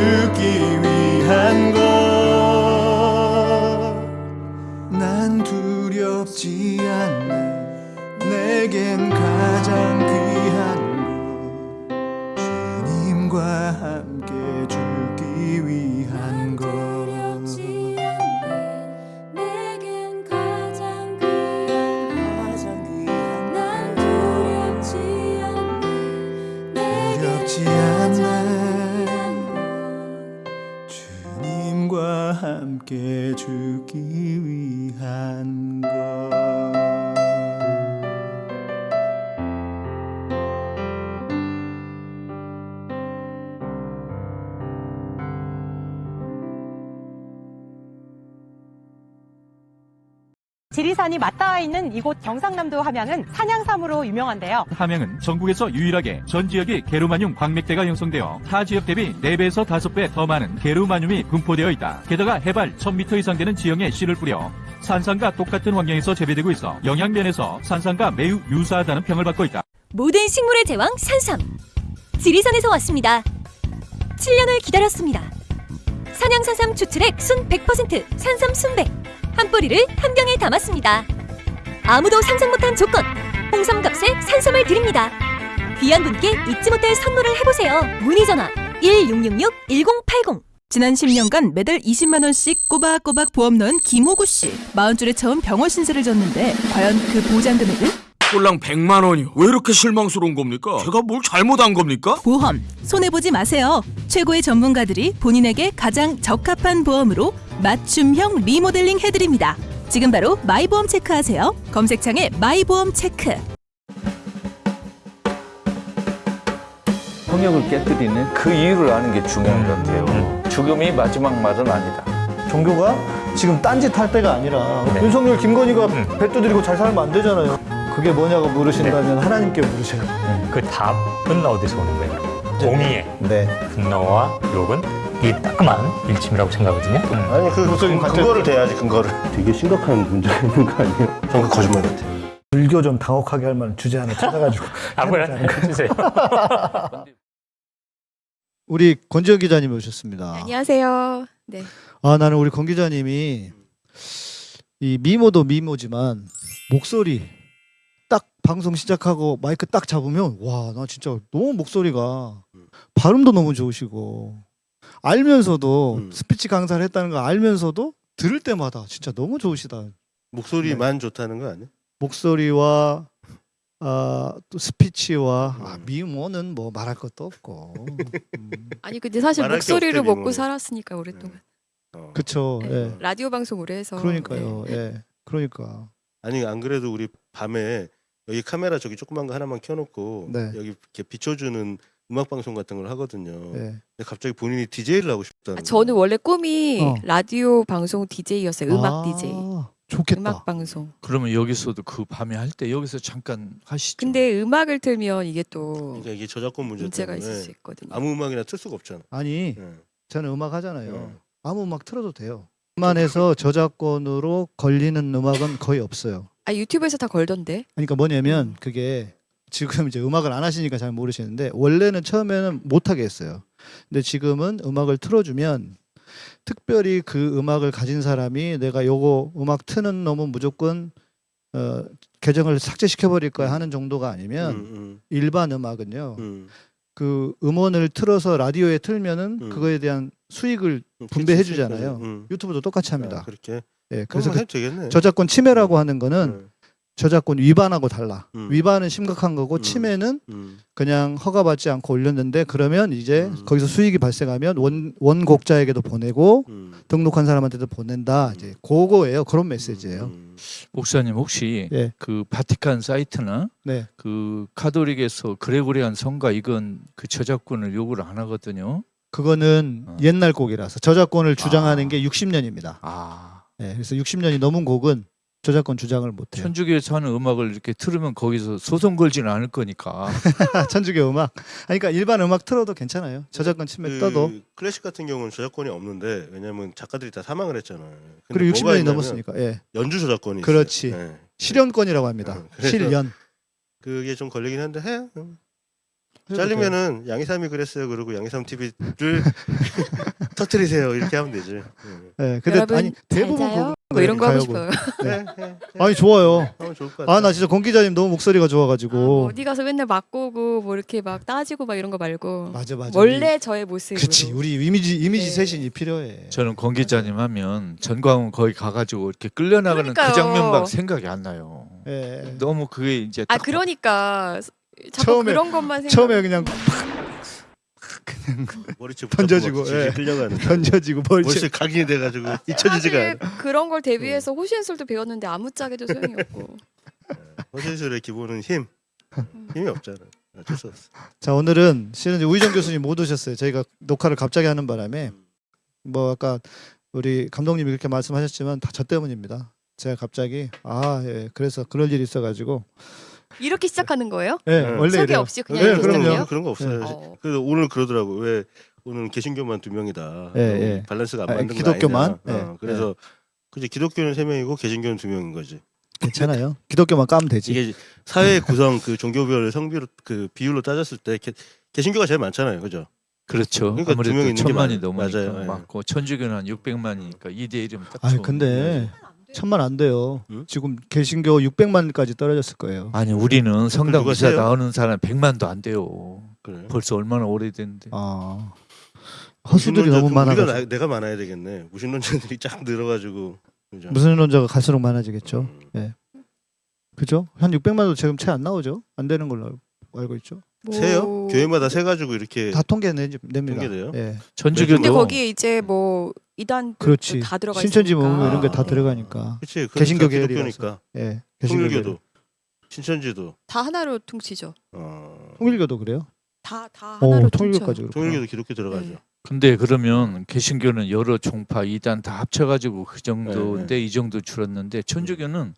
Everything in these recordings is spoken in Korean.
함께 이곳 경상남도 함양은 산양삼으로 유명한데요. 함양은 전국에서 유일하게 전 지역이 게르마늄 광맥대가 형성되어 타 지역 대비 4배에서 5배 더 많은 게르마늄이 분포되어 있다. 게다가 해발 1000m 이상 되는 지형에 씨를 뿌려 산산과 똑같은 환경에서 재배되고 있어 영양면에서 산산과 매우 유사하다는 평을 받고 있다. 모든 식물의 제왕 산삼 지리산에서 왔습니다 7년을 기다렸습니다 산양산삼 추출액 순 100% 산삼 순백 한 뿌리를 한 병에 담았습니다 아무도 상상 못한 조건 홍삼값에 산삼을 드립니다 귀한 분께 잊지 못할 선물을 해보세요 문의 전화 1666-1080 지난 10년간 매달 20만 원씩 꼬박꼬박 보험 넣은 김호구 씨. 40줄에 처음 병원 신세를 졌는데 과연 그 보장 금액은? 꼴랑 100만 원이요. 왜 이렇게 실망스러운 겁니까? 제가 뭘 잘못한 겁니까? 보험 손해 보지 마세요. 최고의 전문가들이 본인에게 가장 적합한 보험으로 맞춤형 리모델링 해드립니다. 지금 바로 마이보험 체크하세요. 검색창에 마이보험 체크. 성역을 깨뜨리는 그 이유를 아는 게 중요한 것 같아요. 죽음이 마지막 말은 아니다. 종교가 지금 딴짓 할 때가 아니라 윤석열, 김건희가 뱃도 들이고 잘 살면 안 되잖아요. 그게 뭐냐고 물으신다면 하나님께 물으세요. 그 답은 어디서 오는 거예요? 공의의 네. 분노와 욕은 이 따끔한 일침이라고 생각하거든요. 아니 그 무슨 근거를 대야지 근거를. 되게 심각한 문제가 있는 거 아니에요? 저거 거짓말 같아. 불교 좀 당혹하게 할 만한 주제 하나 찾아가지고. 아무거나 해주세요. 우리 권지혁 기자님 오셨습니다. 안녕하세요. 네. 아 나는 우리 권 기자님이 이 미모도 미모지만 목소리 딱 방송 시작하고 마이크 딱 잡으면 와 나 진짜 너무 목소리가 발음도 너무 좋으시고 알면서도 스피치 강사를 했다는 거 알면서도 들을 때마다 진짜 너무 좋으시다. 목소리만 좋다는 거 아니야? 목소리와 아, 또 스피치와 아, 미모는 뭐 말할 것도 없고. 음. 아니 근데 사실 말할 게 목소리를 없대, 먹고 미모는. 살았으니까 오랫동안. 어. 그쵸. 네. 예. 라디오 방송 오래 해서. 그러니까요. 네. 예. 그러니까. 아니 안 그래도 우리 밤에 여기 카메라 저기 조그만 거 하나만 켜놓고 네. 여기 이렇게 비춰주는 음악 방송 같은 걸 하거든요. 예. 근데 갑자기 본인이 DJ를 하고 싶다는. 아, 저는 원래 꿈이 어. 라디오 방송 DJ였어요. 음악 아, DJ. 좋겠다. 음악 방송. 그러면 여기서도 그 밤에 할 때 여기서 잠깐 하시죠. 근데 음악을 틀면 이게 또 그러니까 이게 저작권 문제 문제가 때문에 있을 수 있거든요. 아무 음악이나 틀 수가 없잖아. 아니 예. 저는 음악 하잖아요. 예. 아무 음악 틀어도 돼요. 만에서 저작권으로 걸리는 음악은 거의 없어요. 아 유튜브에서 다 걸던데. 그러니까 뭐냐면 그게 지금 이제 음악을 안 하시니까 잘 모르시는데 원래는 처음에는 못 하게 했어요. 근데 지금은 음악을 틀어주면 특별히 그 음악을 가진 사람이 내가 요거 음악 트는 놈은 무조건 어, 계정을 삭제시켜 버릴 거야 하는 정도가 아니면 음, 일반 음악은요. 음, 그 음원을 틀어서 라디오에 틀면은 음. 그거에 대한 수익을 음. 분배해 주잖아요. 음. 유튜브도 똑같이 합니다. 아, 그렇게. 예, 그래서 그래서 그. 저작권 침해라고 하는 거는 음. 저작권 위반하고 달라. 음. 위반은 심각한 거고 음. 침해는 음. 그냥 허가받지 않고 올렸는데 그러면 이제 음. 거기서 수익이 발생하면 원 원곡자에게도 보내고 음. 등록한 사람한테도 보낸다. 이제 그거예요. 그런 메시지예요. 음. 목사님 혹시 예. 그 바티칸 사이트나 네. 그 카톨릭에서 그레고리안 성가 이건 그 저작권을 요구를 안 하거든요. 그거는 어. 옛날 곡이라서 저작권을 주장하는 아. 게 60년입니다. 아 네, 그래서 60년이 넘은 곡은 저작권 주장을 못 해요. 천주교에서 하는 음악을 이렇게 틀으면 거기서 소송 걸지는 않을 거니까. 천주교 음악. 아니, 그러니까 일반 음악 틀어도 괜찮아요. 저작권 침해 그 떠도. 클래식 같은 경우는 저작권이 없는데 왜냐면 작가들이 다 사망을 했잖아요. 근데 그리고 뭐가 60년이 있냐면 넘었으니까. 예. 연주 저작권이 그렇지. 있어요. 예. 실현권이라고 합니다. 어, 그래서 실연. 그게 좀 걸리긴 한데 해. 잘리면은 양희삼이 그랬어요. 그리고 양희삼 TV를 터트리세요. 이렇게 하면 되지. 음. 예. 근데 여러분 아니 대부분 뭐 이런 거 하고. 싶어요. 해, 해, 해. 아니 좋아요. 하면 좋을 것 같아. 아나 진짜 권 기자님 너무 목소리가 아, 뭐 좋아가지고. 어디 가서 맨날 맞고 오고 뭐 이렇게 막 따지고 막 이런 거 말고 맞아 맞아. 원래 저의 모습으로. 그렇지 우리 이미지 이미지 네. 쇄신이 필요해. 저는 권 기자님 하면 전광훈 거기 가가지고 이렇게 끌려나가는 그 그러니까요. 장면밖 생각이 안 나요. 예. 너무 그게 이제 아딱 그러니까 자꾸 처음에- 그런 것만 생각. 처음에 그냥 머리채 던져지고, 막 예. 끌려가는. 던져지고. 머리채 각인이 돼가지고 잊혀지지가 사실 않아. 그런 걸 음. 대비해서 호신술도 배웠는데 아무짝에도 소용이 없고. 허신술의 기본은 힘. 힘이 없잖아. 어쩔 수 없어. 자 오늘은 실은 이제 우희정 교수님 못 오셨어요. 저희가 녹화를 갑자기 하는 바람에 뭐 아까 우리 감독님이 그렇게 말씀하셨지만 다 저 때문입니다. 제가 갑자기 아 예, 그래서 그럴 일이 있어가지고 이렇게 시작하는 거예요? 예 네. 원래 소개 이래요. 없이 그냥 네, 그럼요. 그런 거 없어요. 어. 그래서 오늘 그러더라고. 왜 오늘 개신교만 두 명이다. 예, 예. 밸런스가 안 아, 맞는 거 기독교만? 아니냐. 예, 어, 그래서 그지 기독교는 세 명이고 개신교는 두 명인 거지. 괜찮아요. 기독교만 까면 되지. 이게 사회 구성 그 종교별 성비로 그 비율로 따졌을 때 개, 개신교가 제일 많잖아요. 그죠? 그렇죠. 그러니까 두 명이 아무래도 천만이 맞- 넘으니까 맞아요. 예. 맞고 천주교는 한 600만이니까 2대 1이면 딱 아니 좋은 근데 천만 안 돼요. 응? 지금 개신교 600만까지 떨어졌을 거예요. 아니 우리는 성당 세요? 나오는 사람 100만도 안 돼요. 그래. 벌써 얼마나 오래됐는데. 아 허수들이 너무 좀 많아가지고 우리가 나, 내가 많아야 되겠네. 무신론자들이 쫙 늘어가지고. 무신론자가 갈수록 많아지겠죠. 음. 예. 그죠? 한 600만도 지금 채 안 나오죠? 안 되는 걸로 알고 있죠. 세요? 뭐- 교회마다 세 가지고 이렇게 다 통계 내, 냅니다. 통계돼요? 예. 천주교도 근데 거기에 이제 뭐 이단 그렇지. 다 들어가 신천지 있으니까. 뭐 이런 게다 아. 들어가니까. 그치 개신교. 기독교니까 예. 개신교 통일교도. 신천지도 다 하나로 퉁치죠. 어, 통일교도 그래요? 다다 오, 하나로 통일교까지 그렇구나. 통일교도 기독교 들어가죠. 네. 근데 그러면 개신교는 여러 종파 이단 다 합쳐가지고 그 정도인데 네, 이 정도 줄었는데 천주교는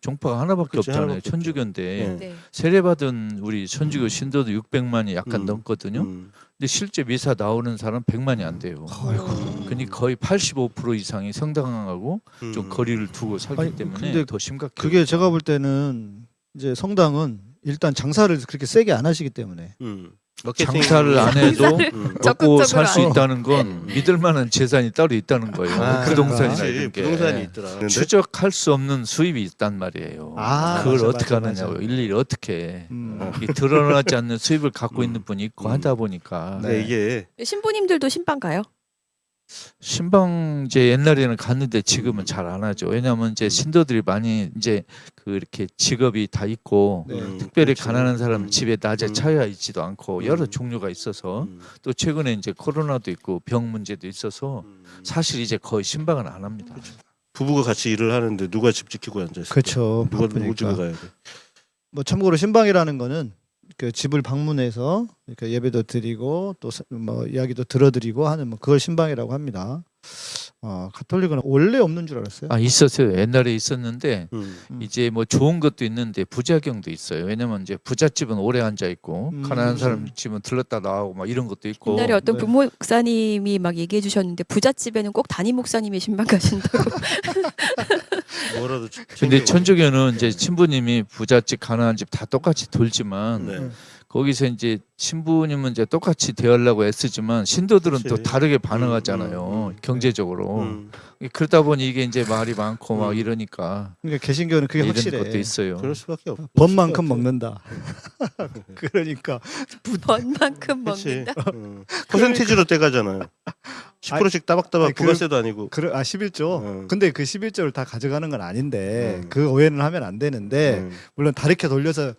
종파가 하나밖에 그치, 없잖아요. 하나밖에. 천주교인데 네. 네. 세례받은 우리 천주교 신도도 600만이 약간 음. 넘거든요. 음. 근데 실제 미사 나오는 사람 100만이 안 돼요. 어. 그러니까 거의 85% 이상이 성당하고 좀 음. 거리를 두고 살기 아니, 때문에 근데 더 심각해요. 그게 제가 볼 때는 이제 성당은 일단 장사를 그렇게 세게 안 하시기 때문에 음. 마케팅 장사를 안 해도 음. 먹고 살 수. 있다는 건 음. 믿을 만한 재산이 따로 있다는 거예요. 아, 부동산이나 그치. 이런 게 부동산이 있더라. 근데 추적할 수 없는 수입이 있단 말이에요. 아, 그걸 맞아, 어떻게 맞아, 하느냐고 맞아. 일일이 어떻게 해. 음. 이 드러나지 않는 수입을 갖고 음. 있는 분이 있고 음. 하다 보니까 네. 이게 신부님들도 신방 가요? 신방제 옛날에는 갔는데 지금은 잘 안 하죠. 왜냐하면 이제 신도들이 많이 이제 그 이렇게 직업이 다 있고 네. 음, 특별히 그렇죠. 가난한 사람은 음. 집에 낮에 음. 차여 있지도 않고 여러 음. 종류가 있어서 음. 또 최근에 이제 코로나도 있고 병 문제도 있어서 음. 사실 이제 거의 신방은 안 합니다. 부부가 같이 일을 하는데 누가 집 지키고 앉아 있어? 그렇죠. 누가 누구 집에. 가야 돼? 뭐 참고로 신방이라는 거는 그 집을 방문해서 이렇게 예배도 드리고 또 뭐 이야기도 들어드리고 하는 뭐 그걸 신방이라고 합니다. 아, 가톨릭은 원래 없는 줄 알았어요. 아 있었어요. 옛날에 있었는데 음. 이제 뭐 좋은 것도 있는데 부작용도 있어요. 왜냐면 이제 부잣집은 오래 앉아 있고 음, 가난한 사람. 집은 들렀다 나오고 막 이런 것도 있고. 옛날에 어떤 네. 부모 목사님이 막 얘기해 주셨는데 부잣집에는 꼭 담임 목사님이 신방 가신다고. 뭐라도 근데. 천주교는 이제 신부님이 부잣집 가난한 집 다 똑같이 돌지만 네. 거기서 이제 신부님은 이제 똑같이 대하려고 애쓰지만 신도들은 또 그치. 다르게 반응하잖아요 음, 음, 음. 경제적으로 음. 그러다 보니 이게 이제 말이 많고 막 음. 이러니까 그러니까 개신교는 그게 이런 확실해. 것도 있어요. 그럴 수밖에 없. 번만큼 먹는다. 그러니까 번만큼. 먹는다. 음. 퍼센티지로 떼가잖아요. 10%씩 따박따박 아니, 그- 부가세도 아니고. 그래 아 11조. 음. 근데 그 11조를 다 가져가는 건 아닌데 음. 그 오해는 하면 안 되는데 음. 물론 다르게 돌려서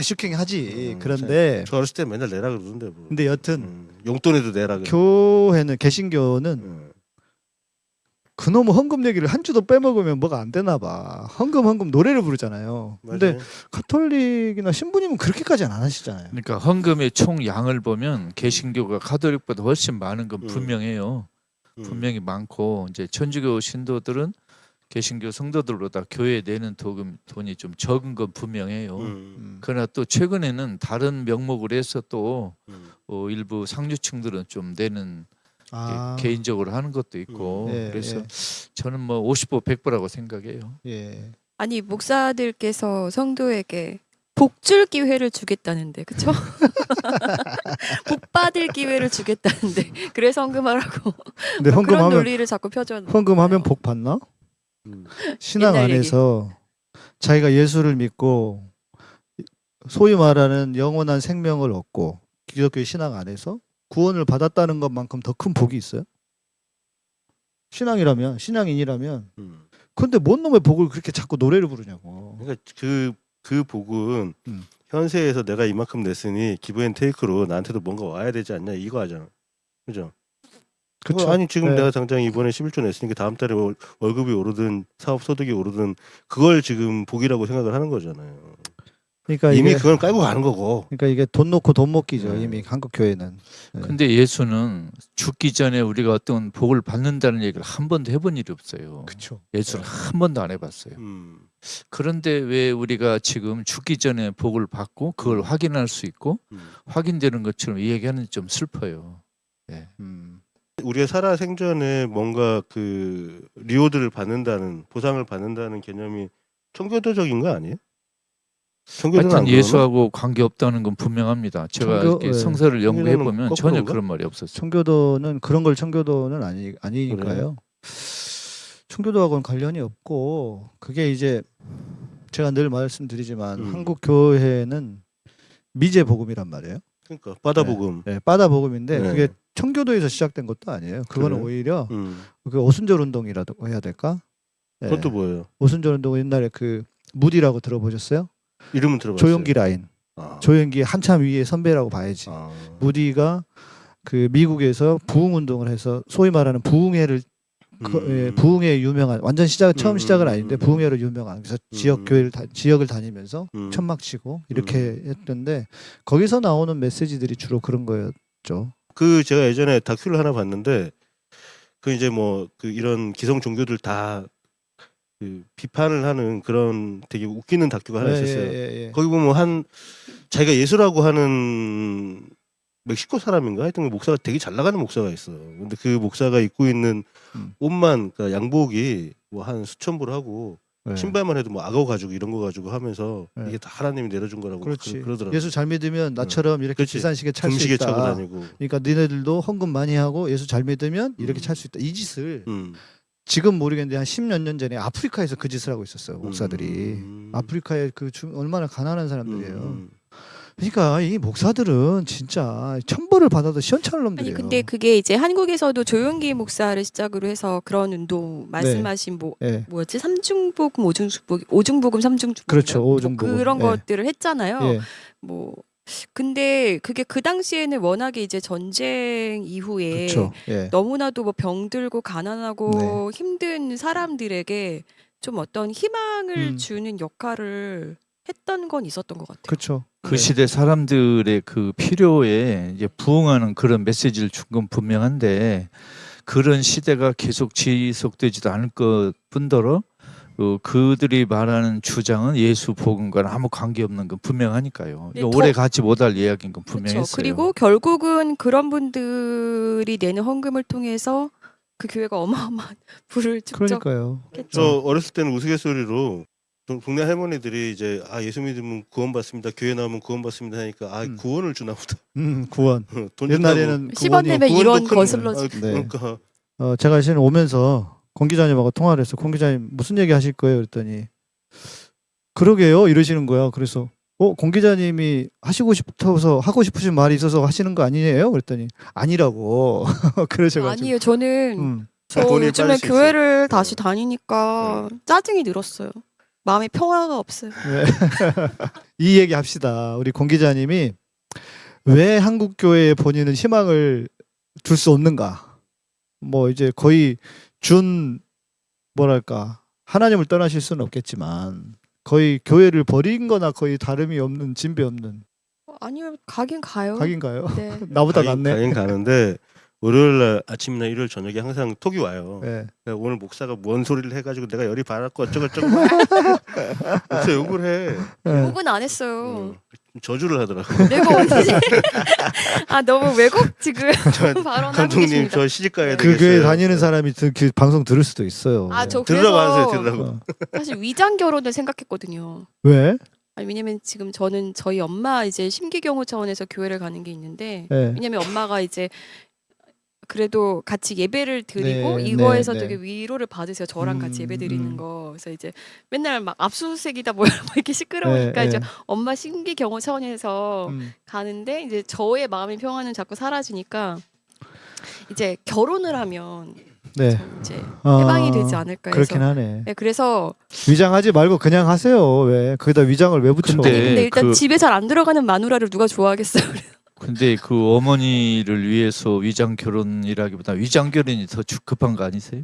슈킹 하지. 음, 그런데 저 어렸을 때 맨날 내라 그러던데 뭐. 근데 여튼 음. 용돈에도 내라 그래. 교회는 개신교는 음. 그놈의 헌금 얘기를 한 주도 빼먹으면 뭐가 안 되나 봐. 헌금 헌금 노래를 부르잖아요. 근데 맞아요. 가톨릭이나 신부님은 그렇게까지는 안 하시잖아요. 그러니까 헌금의 총 양을 보면 개신교가 가톨릭보다 훨씬 많은 건 음. 분명해요. 음. 분명히 많고 이제 천주교 신도들은 개신교 성도들보다 교회에 내는 도금 돈이 좀 적은 건 분명해요. 음. 음. 그러나 또 최근에는 다른 명목으로 해서 또 음. 어, 일부 상류층들은 좀 내는 아, 게- 개인적으로 하는 것도 있고 음. 예, 그래서 예. 저는 뭐 50보 100보라고 생각해요. 예. 아니 목사들께서 성도에게 복줄 기회를 주겠다는데 그쵸? 복 받을 기회를 주겠다는데 그래서 헌금하라고 근데 그런 헌금하면 논리를 자꾸 펴줘. 헌금하면 복 받나? 음. 신앙 옛날 얘기. 안에서 자기가 예수를 믿고 소위 말하는 영원한 생명을 얻고 기독교 신앙 안에서 구원을 받았다는 것만큼 더 큰 복이 있어요? 신앙이라면 신앙인이라면 음. 근데 뭔 놈의 복을 그렇게 자꾸 노래를 부르냐고. 그러니까 그, 그 복은 음. 현세에서 내가 이만큼 냈으니 기브앤테이크로 나한테도 뭔가 와야 되지 않냐 이거 하잖아. 그죠? 그쵸? 어, 아니 지금 네. 내가 당장 이번에 11조 냈으니까 다음 달에 월, 월급이 오르든 사업 소득이 오르든 그걸 지금 복이라고 생각을 하는 거잖아요. 그러니까 이미 이게 그걸 깔고 가는 거고. 그러니까 이게 돈 놓고 돈 먹기죠. 네. 이미 한국 교회는. 네. 근데 예수는 죽기 전에 우리가 어떤 복을 받는다는 얘기를 한 번도 해본 일이 없어요. 그렇죠. 예수는 한 번도 안 해봤어요. 음. 그런데 왜 우리가 지금 죽기 전에 복을 받고 그걸 확인할 수 있고 음. 확인되는 것처럼 이야기하는 좀 슬퍼요. 네. 음. 우리가 살아 생전에 뭔가 그 리오드를 받는다는 보상을 받는다는 개념이 청교도적인 거 아니에요? 하여튼? 예수하고 관계 없다는 건 분명합니다. 제가 청교- 네. 성서를 연구해 보면 전혀? 그런 말이 없었어요. 청교도는 그런 걸 청교도는 아니 아니니까요. 청교도하고는 관련이 없고 그게 이제 제가 늘 말씀드리지만 음. 한국 교회는 미제 복음이란 말이에요. 그러니까 바다 복음. 네, 빠다 복음인데 네. 그게 청교도에서 시작된 것도 아니에요. 그거는 그래요? 오히려 음. 그 오순절 운동이라고 해야 될까? 네. 그것도 뭐예요? 오순절 운동은 옛날에 그 무디라고 들어보셨어요? 이름은 들어봤어요. 조용기 라인. 아. 조용기 한참 위에 선배라고 봐야지. 아. 무디가 그 미국에서 부흥 운동을 해서 소위 말하는 부흥회를 그, 음. 예, 부흥회 유명한 완전 시작 처음 음, 시작은 음, 아닌데 음. 부흥회로 유명한 그래서 지역 음. 교회를 다, 지역을 다니면서 음. 천막 치고 이렇게 했던데 거기서 나오는 메시지들이 주로 그런 거였죠. 그 제가 예전에 다큐를 하나 봤는데 그 이제 뭐 그 이런 기성 종교들 다 그 비판을 하는 그런 되게 웃기는 다큐가 하나 예, 있었어요. 예, 예, 예. 거기 보면 한 자기가 예수라고 하는 멕시코 사람인가 하여튼 그 목사가 되게 잘 나가는 목사가 있어. 근데 그 목사가 입고 있는 음. 옷만 그러니까 양복이 뭐 한 수천 불 하고 네. 신발만 해도 뭐 악어 가지고 이런 거 가지고 하면서 네. 이게 다 하나님이 내려준 거라고 그렇지. 그, 러더라고 예수 잘 믿으면 나처럼 이렇게 그렇지. 비싼 시계 찰 수 있다. 차고 다니고. 그러니까 너네들도 헌금 많이 하고 예수 잘 믿으면 이렇게 음. 찰수 있다. 이 짓을 음. 지금 모르겠는데 한 10몇 년 전에 아프리카에서 그 짓을 하고 있었어요. 목사들이. 음. 아프리카의 그 중- 얼마나 가난한 사람들이에요. 음. 그러니까 이 목사들은 진짜 천벌을 받아도 시원찮은 놈들이에요. 아니 근데 그게 이제 한국에서도 조용기 목사를 시작으로 해서 그런 운동 말씀하신 뭐 예. 뭐였지 삼중복음 오중복음 오중복음 삼중복음 그렇죠, 뭐 오중복음. 그런 예. 것들을 했잖아요. 예. 뭐 근데 그게 그 당시에는 워낙에 이제 전쟁 이후에 그렇죠. 예. 너무나도 뭐 병들고 가난하고 힘든 사람들에게 좀 어떤 희망을 음. 주는 역할을 했던 건 있었던 것 같아요. 그렇죠. 그 시대 사람들의 그 필요에 이제 부응하는 그런 메시지를 준 건 분명한데 그런 시대가 계속 지속되지도 않을 것 뿐더러 어, 그들이 말하는 주장은 예수 복음과는 아무 관계 없는 건 분명하니까요. 네, 오래 같이 못할 이야기인 건. 분명했어요. 그리고 결국은 그런 분들이 내는 헌금을 통해서 그 교회가 어마어마한 부를 축적. 그러니까요. 저 어렸을 때는 우스갯소리로 동- 동네 할머니들이 이제 아 예수 믿으면 구원 받습니다. 교회 나오면 구원 받습니다 하니까 아 구원을 주나 보다. 음, 구원. 돈 옛날에는 준다고. 10원 내면 구원도 1원 큰- 거슬러지. 아, 네. 그러니까 어, 제가 지금 오면서 공 기자님하고 통화를 했어. 공 기자님 무슨 얘기 하실 거예요? 그랬더니 그러게요 이러시는 거야. 그래서 어, 공 기자님이 하시고 싶어서 하고 싶으신 말이 있어서 하시는 거 아니에요? 그랬더니 아니라고 그러셔가지고. 아니에요. 저는 음. 저 요즘에 교회를 다시 다니니까 짜증이 늘었어요. 마음에 평화가 없어요. 네. 이 얘기 합시다. 우리 공 기자님이 왜 한국 교회에 본인은 희망을 둘수 없는가? 뭐 이제 거의 준 뭐랄까 하나님을 떠나실 수는 없겠지만 거의 교회를 버린 거나 거의 다름이 없는 진배 없는 아니요, 가긴 가요. 각인가요? 네. 나보다 가긴, 낫네. 가긴 가는데 월요일 날 아침이나 일요일 저녁에 항상 톡이 와요. 네. 오늘 목사가 뭔 소리를 해가지고 내가 열이 받았고 어쩌고 저쩌고 목사 욕을 해. 네. 욕은 안 했어요. 저주를 하더라고. 내가 언제? 아 너무 왜곡 지금 발언하고 감독님 계십니다. 저 시집 가야 그 되겠어요. 교회 다니는 사람이 그, 그 방송 들을 수도 있어요. 아저 들으라고 하세요. 그래서 들으라고. 어. 사실 위장 결혼을 생각했거든요. 왜? 아니 왜냐면 지금 저는 저희 엄마 이제 심기경호 차원에서 교회를 가는 게 있는데 네. 왜냐면 엄마가 이제 그래도 같이 예배를 드리고 네, 이거에서 네, 네. 되게 위로를 받으세요. 저랑 같이 음, 예배 드리는 음. 거. 그래서 이제 맨날 막 압수수색이다 뭐야 막 이렇게 시끄러우니까 네, 이제 네. 엄마 심기경호 차원에서 음. 가는데 이제 저의 마음의 평화는 자꾸 사라지니까 이제 결혼을 하면 네. 이제 아, 해방이 되지 않을까 해서 그렇긴 하네. 네, 그래서 위장하지 말고 그냥 하세요. 왜? 거기다 위장을 왜 붙여? 근데 근데 일단 그- 집에 잘 안 들어가는 마누라를 누가 좋아하겠어요. 근데 그 어머니를 위해서 위장 결혼이라기보다 위장 결혼이 더 주- 급한 거 아니세요?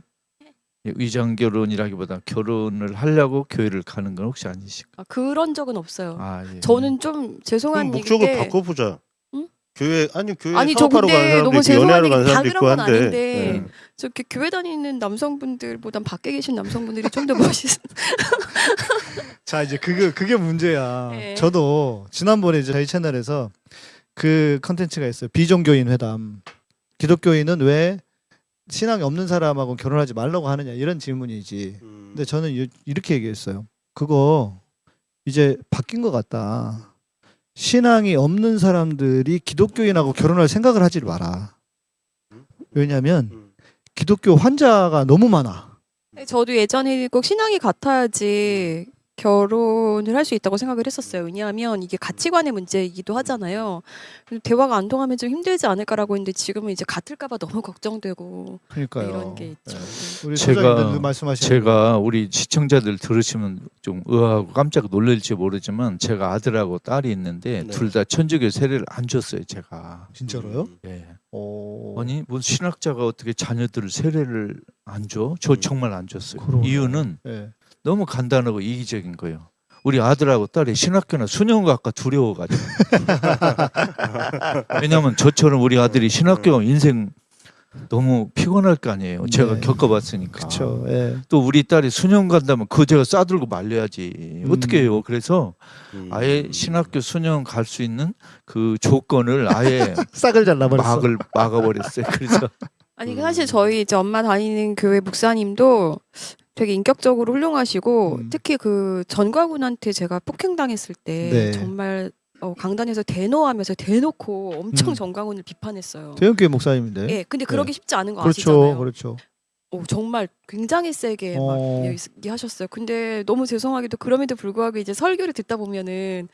예, 위장 결혼이라기보다 결혼을 하려고 교회를 가는 건 혹시 아니실까? 아, 그런 적은 없어요. 아, 예. 저는 좀 죄송한 목적을 얘기인데 바꿔보자. 응? 교회 아니 교회 아니 저 근데 사람도 너무 죄송한 얘기 다 그런 건 한데. 아닌데 네. 저 이렇게 교회 다니는 남성분들보단 밖에 계신 남성분들이 좀 더 멋있. 자 이제 그게 그게 문제야. 네. 저도 지난번에 이제 저희 채널에서 그 컨텐츠가 있어요. 비종교인 회담. 기독교인은 왜 신앙이 없는 사람하고 결혼하지 말라고 하느냐 이런 질문이지. 음. 근데 저는 이- 이렇게 얘기했어요. 그거 이제 바뀐 것 같다. 신앙이 없는 사람들이 기독교인하고 결혼할 생각을 하지 마라. 왜냐하면 음. 기독교 환자가 너무 많아. 저도 예전에 꼭 신앙이 같아야지 결혼을 할 수 있다고 생각을 했었어요. 왜냐하면 이게 가치관의 문제이기도 하잖아요. 대화가 안 통하면 좀 힘들지 않을까라고 했는데 지금은 이제 같을까봐 너무 걱정되고 그러니까요. 이런 게 있죠. 네. 우리 제가 제가 우리 시청자들 들으시면 좀 의아하고 깜짝 놀랄지 모르지만 제가 아들하고 딸이 있는데 네. 둘다 천주교 세례를 안 줬어요 제가. 진짜로요? 예. 오. 아니 뭐 신학자가 어떻게 자녀들을 세례를 안 줘? 저 음. 정말 안 줬어요. 그러네. 이유는 예. 너무 간단하고 이기적인 거예요. 우리 아들하고 딸이 신학교나 수녀학과 두려워가지고. 왜냐하면 저처럼 우리 아들이 신학교 인생 너무 피곤할 거 아니에요. 제가 네. 겪어봤으니까. 그렇죠. 예. 또 우리 딸이 수녀 간다면 그 제가 싸들고 말려야지. 음. 어떻게 해요? 그래서 음. 아예 신학교 수녀 갈수 있는 그 조건을 아예 싹을 잘라버렸어. 막을 막아버렸어요. 그래서 아니 사실 저희 이제 엄마 다니는 교회 목사님도 되게 인격적으로 훌륭하시고 음. 특히 그 전과군한테 제가 폭행당했을 때 네. 정말 어, 강단에서 대노하면서 대놓고 엄청 음. 전광훈을 비판했어요. 대형교회 목사님인데. 예, 근데 그러기 쉽지 않은 거 그렇죠, 아시잖아요. 그렇죠. 어, 정말 굉장히 세게 어. 막 얘기하셨어요. 근데 너무 죄송하게도 그럼에도 불구하고 이제 설교를 듣다 보면은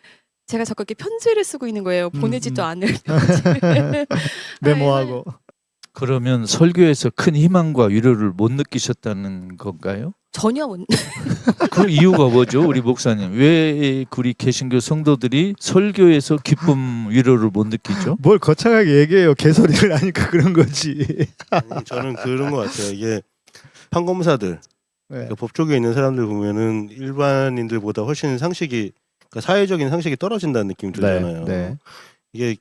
제가 자꾸 이렇게 편지를 쓰고 있는 거예요. 음, 보내지도 음. 않을 편지를. 메모하고. 그러면 설교에서 큰 희망과 위로를 못 느끼셨다는 건가요? 전혀 못. 그 이유가 뭐죠, 우리 목사님? 왜 우리 개신교 성도들이 설교에서 기쁨 위로를 못 느끼죠? 뭘 거창하게 얘기해요. 개소리를 하니까 그런 거지. 아니, 저는 그런 것 같아요. 이게 판검사들 네. 그러니까 법조계에 있는 사람들 보면은 일반인들보다 훨씬 상식이 그러니까 사회적인 상식이 떨어진다는 느낌이 들잖아요. 네. 이게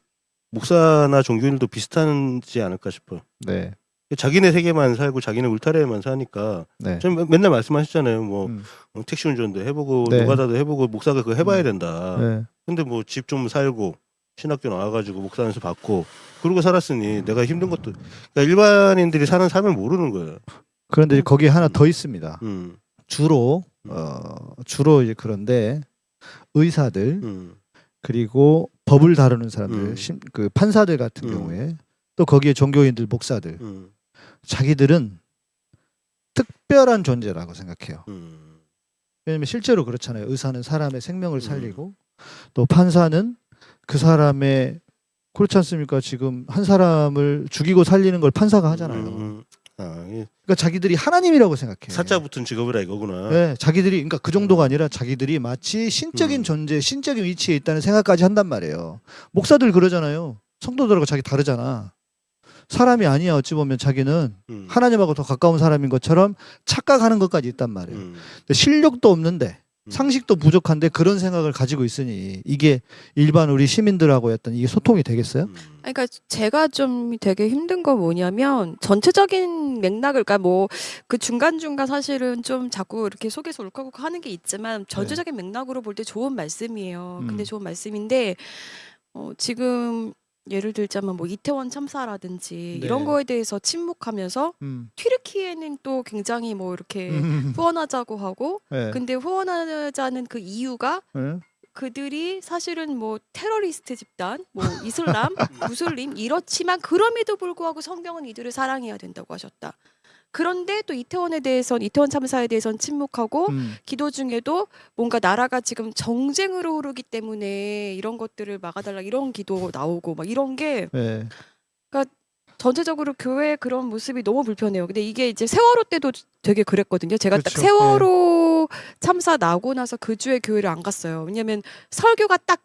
목사나 종교인들도 비슷하지 않을까 싶어요. 네. 자기네 세계만 살고 자기네 울타리에만 사니까 네. 맨- 맨날 말씀하시잖아요. 뭐 음. 어, 택시 운전도 해보고 네. 노가다도 해보고 목사가 그거 해봐야 음. 된다. 네. 근데 뭐 집 좀 살고 신학교 나와가지고 목사 안수 받고 그러고 살았으니 내가 힘든 것도 그러니까 일반인들이 사는 삶을 모르는 거예요. 그런데 거기에 하나 더 있습니다. 음, 주로 음. 어 주로 이제 그런데 의사들 음, 그리고 법을 다루는 사람들, 음. 심, 그 판사들 같은 음. 경우에 또 거기에 종교인들, 목사들, 음, 자기들은 특별한 존재라고 생각해요. 음, 왜냐면 실제로 그렇잖아요. 의사는 사람의 생명을 음. 살리고 또 판사는 그 사람의 그렇지 않습니까? 지금 한 사람을 죽이고 살리는 걸 판사가 하잖아요. 음, 아, 그러니까 자기들이 하나님이라고 생각해요. 사자 붙은 직업이라 이거구나. 네, 자기들이 그러니까 그 정도가 아니라 자기들이 마치 신적인 음. 존재, 신적인 위치에 있다는 생각까지 한단 말이에요. 목사들 그러잖아요. 성도들하고 자기 다르잖아. 사람이 아니야. 어찌 보면 자기는 음, 하나님하고 더 가까운 사람인 것처럼 착각하는 것까지 있단 말이에요. 음, 근데 실력도 없는데 음. 상식도 부족한데 그런 생각을 가지고 있으니 이게 일반 우리 시민들하고 했던 이게 소통이 되겠어요? 음. 그러니까 제가 좀 되게 힘든 건 뭐냐면 전체적인 맥락을 그러니까 뭐 그 중간 중간 사실은 좀 자꾸 이렇게 속에서 울컥울컥 하는 게 있지만 전체적인 맥락으로 볼 때 좋은 말씀이에요. 음. 근데 좋은 말씀인데 어, 지금 예를 들자면 뭐 이태원 참사라든지 네. 이런 거에 대해서 침묵하면서 음. 튀르키예는 또 굉장히 뭐 이렇게 음. 후원하자고 하고 네. 근데 후원하자는 그 이유가 네. 그들이 사실은 뭐 테러리스트 집단, 뭐 이슬람, 무슬림 이렇지만 그럼에도 불구하고 성경은 이들을 사랑해야 된다고 하셨다. 그런데 또 이태원에 대해선 이태원 참사에 대해선 침묵하고 음. 기도 중에도 뭔가 나라가 지금 정쟁으로 흐르기 때문에 이런 것들을 막아달라 이런 기도 나오고 막 이런 게 네. 전체적으로 교회의 그런 모습이 너무 불편해요. 근데 이게 이제 세월호 때도 되게 그랬거든요. 제가 딱 그렇죠. 세월호 참사 나고 나서 그 주에 교회를 안 갔어요. 왜냐면 설교가 딱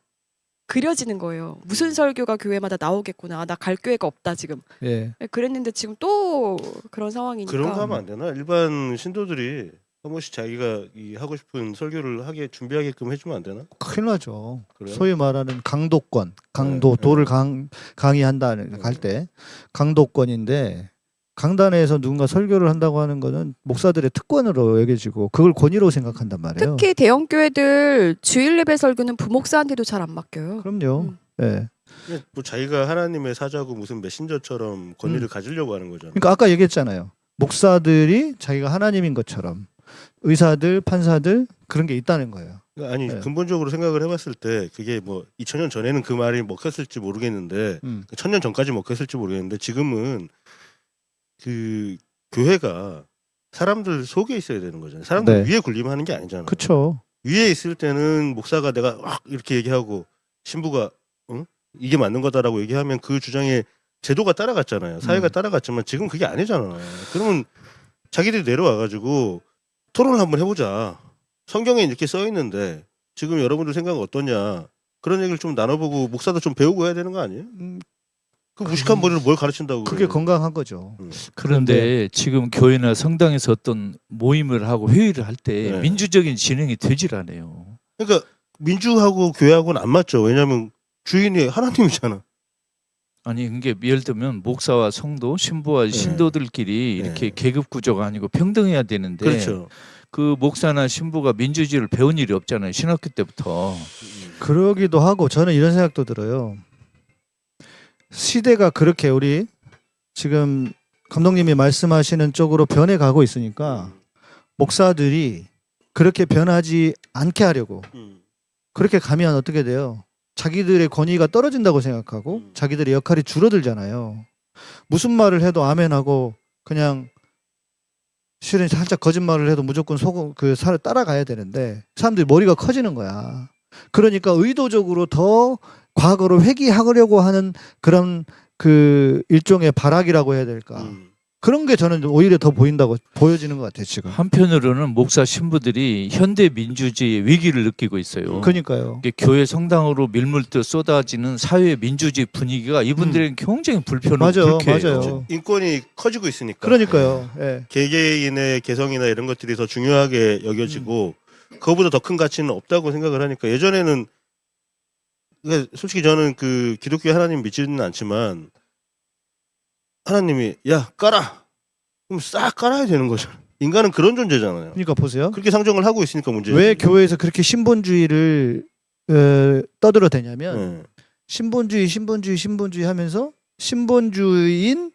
그려지는 거예요. 무슨 설교가 교회마다 나오겠구나. 나 갈 교회가 없다 지금. 예. 그랬는데 지금 또 그런 상황이니까. 그런 거 하면 안 되나? 일반 신도들이 한 번씩 자기가 이 하고 싶은 설교를 하게 준비하게끔 해주면 안 되나? 큰일 나죠. 그래요? 소위 말하는 강도권, 강도 네, 도를 네. 강 강의한다는 갈때 강도권인데 강단에서 누군가 설교를 한다고 하는 거는 목사들의 특권으로 여겨지고 그걸 권위로 생각한단 말이에요. 특히 대형 교회들 주일 예배 설교는 부목사한테도 잘 안 맡겨요. 그럼요. 음. 예. 뭐 자기가 하나님의 사자고 무슨 메신저처럼 권위를 가지려고 하는 거잖아. 그러니까 아까 얘기했잖아요. 목사들이 자기가 하나님인 것처럼 의사들, 판사들 그런 게 있다는 거예요. 그러니까 아니 네. 근본적으로 생각을 해봤을 때 그게 뭐 2000년 전에는 그 말이 먹혔을지 모르겠는데 음. 천년 전까지 먹혔을지 모르겠는데 지금은 그 교회가 사람들 속에 있어야 되는 거잖아요. 사람들 네. 위에 군림하는 게 아니잖아요. 그렇죠. 위에 있을 때는 목사가 내가 막 이렇게 얘기하고 신부가 응? 이게 맞는 거다라고 얘기하면 그 주장에 제도가 따라갔잖아요. 사회가 음. 따라갔지만 지금 그게 아니잖아요. 그러면 자기들이 내려와가지고 토론을 한번 해보자. 성경에 이렇게 써 있는데 지금 여러분들 생각은 어떠냐. 그런 얘기를 좀 나눠보고 목사도 좀 배우고 해야 되는 거 아니에요? 음, 그 무식한 머리로 뭘 가르친다고 그게 그래요? 건강한 거죠. 음. 그런데 지금 교회나 성당에서 어떤 모임을 하고 회의를 할 때 네. 민주적인 진행이 되질 않아요. 그러니까 민주하고 교회하고는 안 맞죠. 왜냐하면 주인이 하나님이잖아. 아니 그게 예를 들면 목사와 성도, 신부와 신도들끼리 네. 이렇게 계급 구조가 아니고 평등해야 되는데 그렇죠. 그 목사나 신부가 민주주의를 배운 일이 없잖아요. 신학교 때부터. 그러기도 하고 저는 이런 생각도 들어요. 시대가 그렇게 우리 지금 감독님이 말씀하시는 쪽으로 변해가고 있으니까 목사들이 그렇게 변하지 않게 하려고 음. 그렇게 가면 어떻게 돼요? 자기들의 권위가 떨어진다고 생각하고 음. 자기들의 역할이 줄어들잖아요. 무슨 말을 해도 아멘하고 그냥 실은 살짝 거짓말을 해도 무조건 속그 살을 따라가야 되는데 사람들이 머리가 커지는 거야. 그러니까 의도적으로 더 과거로 회귀하려고 하는 그런 그 일종의 발악이라고 해야 될까? 음. 그런 게 저는 오히려 더 보인다고 보여지는 것 같아요 지금. 한편으로는 목사 신부들이 현대 민주주의의 위기를 느끼고 있어요. 그러니까요. 이게 교회 성당으로 밀물듯 쏟아지는 사회 민주주의 분위기가 이분들에게 굉장히 불편하고 음. 맞아요, 불쾌해요. 맞아요. 인권이 커지고 있으니까. 그러니까요. 예. 개개인의 개성이나 이런 것들이 더 중요하게 여겨지고 그거보다 더 큰 가치는 없다고 생각을 하니까 예전에는 그러니까 솔직히 저는 그 기독교 하나님 믿지는 않지만 하나님이 야 깔아. 그럼 싹 깔아야 되는 거죠. 인간은 그런 존재잖아요. 그러니까 보세요. 그렇게 상정을 하고 있으니까 문제. 왜 교회에서 그렇게 신본주의를 어, 떠들어대냐면 네. 신본주의, 신본주의, 신본주의 하면서 신본주의인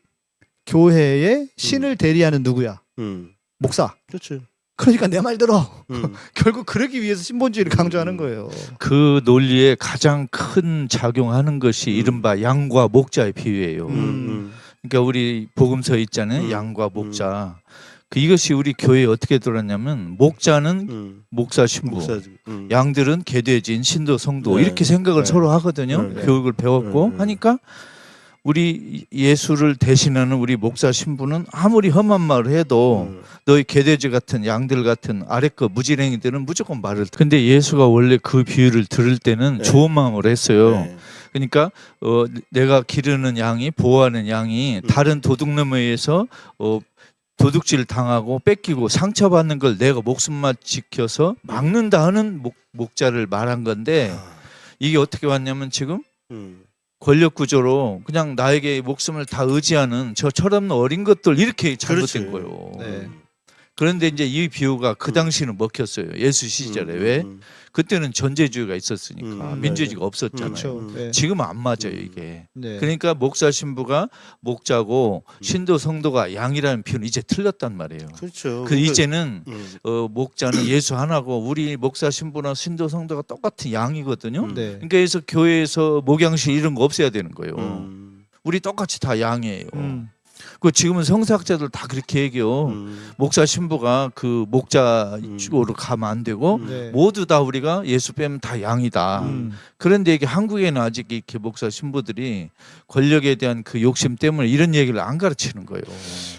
교회의 신을 대리하는 누구야? 음. 목사. 그렇죠. 그러니까 내말 들어. 음. 결국 그러기 위해서 신본주의를 강조하는 거예요. 그 논리에 가장 큰 작용하는 것이 이른바 양과 목자의 비유예요. 음. 음. 그러니까 우리 복음서 있잖아요. 음. 양과 목자. 그 이것이 우리 교회에 어떻게 들었냐면 목자는 음. 목사 신부. 음. 양들은 개돼진 신도 성도 네. 이렇게 생각을 네. 서로 하거든요. 네. 교육을 배웠고 네. 네. 하니까 우리 예수를 대신하는 우리 목사 신부는 아무리 험한 말을 해도 음. 너희 개돼지 같은 양들 같은 아래 거 무지랭이들은 무조건 말을. 듣- 근데 예수가 원래 그 비유를 들을 때는 네. 좋은 마음으로 했어요. 네. 그러니까 어, 내가 기르는 양이 보호하는 양이 음. 다른 도둑놈에 의해서 어, 도둑질 당하고 뺏기고 상처받는 걸 내가 목숨만 지켜서 막는다 하는 목, 목자를 말한 건데 아. 이게 어떻게 왔냐면 지금 음. 권력 구조로 그냥 나에게 목숨을 다 의지하는 저 철없는 어린 것들 이렇게 잘못된 그렇지. 거예요. 네. 그런데 이제 이 비유가 그 음. 당시는 먹혔어요. 예수 시절에 음, 왜? 음, 그때는 전제주의가 있었으니까 음, 민주주의가 없었잖아요. 그렇죠. 음. 네. 지금은 안 맞아요 음. 이게. 네. 그러니까 목사 신부가 목자고 음. 신도 성도가 양이라는 표현 이제 틀렸단 말이에요. 그렇죠. 그 이제는 음. 어, 목자는 예수 하나고 우리 목사 신부나 신도 성도가 똑같은 양이거든요. 음. 네. 그러니까 그래서 교회에서 목양실 이런 거 없애야 되는 거예요. 음. 우리 똑같이 다 양이에요. 음. 그 지금은 성사학자들 다 그렇게 얘기해요. 음. 목사 신부가 그 목자 음. 쪽으로 가면 안 되고 네. 모두 다 우리가 예수 빼면 다 양이다. 음. 그런데 이게 한국에는 아직 이렇게 목사 신부들이 권력에 대한 그 욕심 때문에 이런 얘기를 안 가르치는 거예요.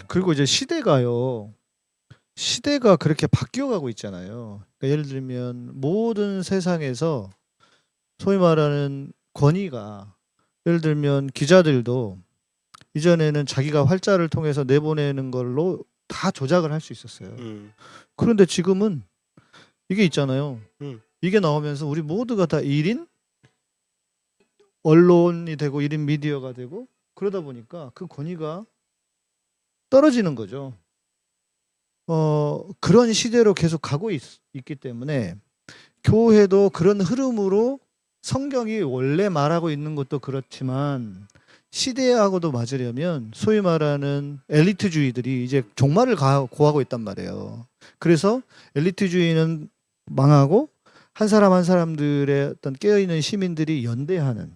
그리고 이제 시대가요. 시대가 그렇게 바뀌어가고 있잖아요. 그러니까 예를 들면 모든 세상에서 소위 말하는 권위가 예를 들면 기자들도 이전에는 자기가 활자를 통해서 내보내는 걸로 다 조작을 할 수 있었어요. 음. 그런데 지금은 이게 있잖아요. 음. 이게 나오면서 우리 모두가 다 1인 언론이 되고 1인 미디어가 되고 그러다 보니까 그 권위가 떨어지는 거죠. 어, 그런 시대로 계속 가고 있, 있기 때문에 교회도 그런 흐름으로 성경이 원래 말하고 있는 것도 그렇지만 시대하고도 맞으려면 소위 말하는 엘리트주의들이 이제 종말을 가, 고하고 있단 말이에요. 그래서 엘리트주의는 망하고 한 사람 한 사람들의 어떤 깨어있는 시민들이 연대하는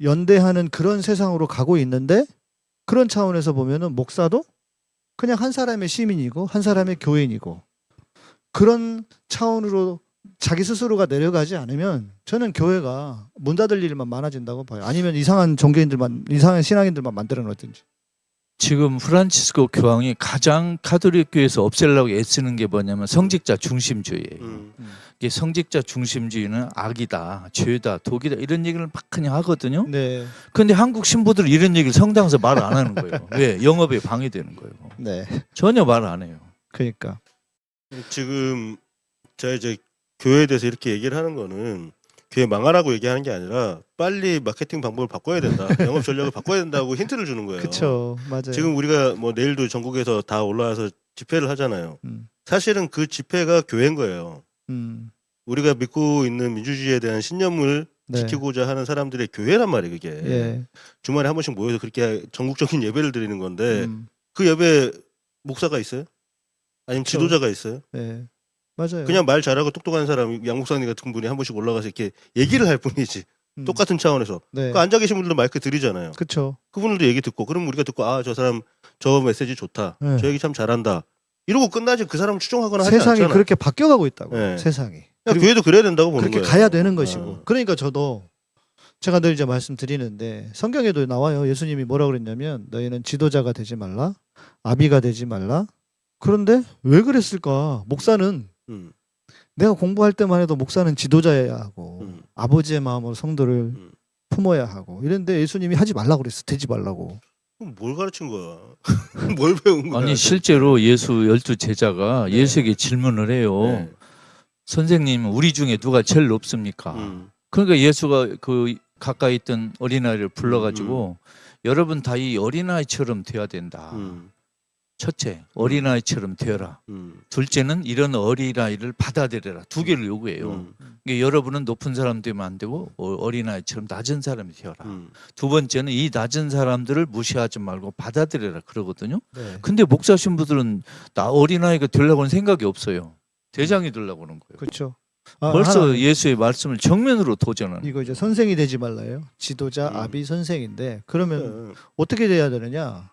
연대하는 그런 세상으로 가고 있는데 그런 차원에서 보면은 목사도 그냥 한 사람의 시민이고 한 사람의 교인이고 그런 차원으로 자기 스스로가 내려가지 않으면 저는 교회가 문 닫을 일만 많아진다고 봐요. 아니면 이상한 종교인들만 이상한 신앙인들만 만들어 놓든지. 지금 프란치스코 교황이 가장 가톨릭 교회에서 없애려고 애쓰는 게 뭐냐면 성직자 중심주의예요. 음. 이게 성직자 중심주의는 악이다, 죄다, 독이다 이런 얘기를 막 그냥 하거든요. 네. 근데 한국 신부들은 이런 얘기를 성당에서 말 안 하는 거예요. 왜? 영업에 방해되는 거예요. 네. 전혀 말 안 해요. 그러니까. 지금 제가 이제 교회에 대해서 이렇게 얘기를 하는 거는 교회 망하라고 얘기하는 게 아니라 빨리 마케팅 방법을 바꿔야 된다. 영업 전략을 바꿔야 된다고 힌트를 주는 거예요. 그렇죠. 맞아요. 지금 우리가 뭐 내일도 전국에서 다 올라와서 집회를 하잖아요. 음. 사실은 그 집회가 교회인 거예요. 음. 우리가 믿고 있는 민주주의에 대한 신념을 네. 지키고자 하는 사람들의 교회란 말이에요, 그게. 예. 주말에 한 번씩 모여서 그렇게 전국적인 예배를 드리는 건데 음. 그 예배 목사가 있어요? 아니면 그쵸. 지도자가 있어요? 네. 맞아요. 그냥 말 잘하고 똑똑한 사람 양 목사님 같은 분이 한 번씩 올라가서 이렇게 얘기를 할 뿐이지 음. 똑같은 차원에서 네. 그 앉아 계신 분들도 마이크 드리잖아요. 그렇죠. 그분들도 얘기 듣고 그럼 우리가 듣고 아 저 사람 저 메시지 좋다. 네. 저 얘기 참 잘한다. 이러고 끝나지 그 사람을 추종하거나 하지 세상이 않잖아. 그렇게 바뀌어가고 있다고. 네. 세상이. 교회도 그래야 된다고 보는 그렇게 거예요. 가야 되는 것이고. 어. 그러니까 저도 제가 늘 이제 말씀드리는데 성경에도 나와요. 예수님이 뭐라 그랬냐면 너희는 지도자가 되지 말라, 아비가 되지 말라. 그런데 왜 그랬을까? 목사는 음. 내가 공부할 때만 해도 목사는 지도자여야 하고 음. 아버지의 마음으로 성도를 음. 품어야 하고 이런데 예수님이 하지 말라고 그랬어. 되지 말라고. 그럼 뭘 가르친 거야? 뭘 배운 거야? 아니 실제로 예수 열두 제자가 네. 예수에게 질문을 해요. 네. 선생님, 우리 중에 누가 제일 높습니까? 음. 그러니까 예수가 그 가까이 있던 어린아이를 불러가지고 여러분 다 이 어린아이처럼 돼야 된다. 음, 첫째, 어린아이처럼 되어라. 음, 둘째는 이런 어린아이를 받아들여라. 두 개를 요구해요. 음, 그러니까 여러분은 높은 사람 되면 안 되고 어- 어린아이처럼 낮은 사람이 되어라. 음. 두 번째는 이 낮은 사람들을 무시하지 말고 받아들여라 그러거든요. 네. 근데 목사 신부들은 나 어린아이가 되려고는 생각이 없어요. 대장이 되려고 하는 거예요. 그렇죠. 아, 벌써 하나, 예수의 말씀을 정면으로 도전하는 이거 이제 선생이 되지 말라요. 지도자, 음. 아비, 선생인데 그러면 네. 어떻게 돼야 되느냐?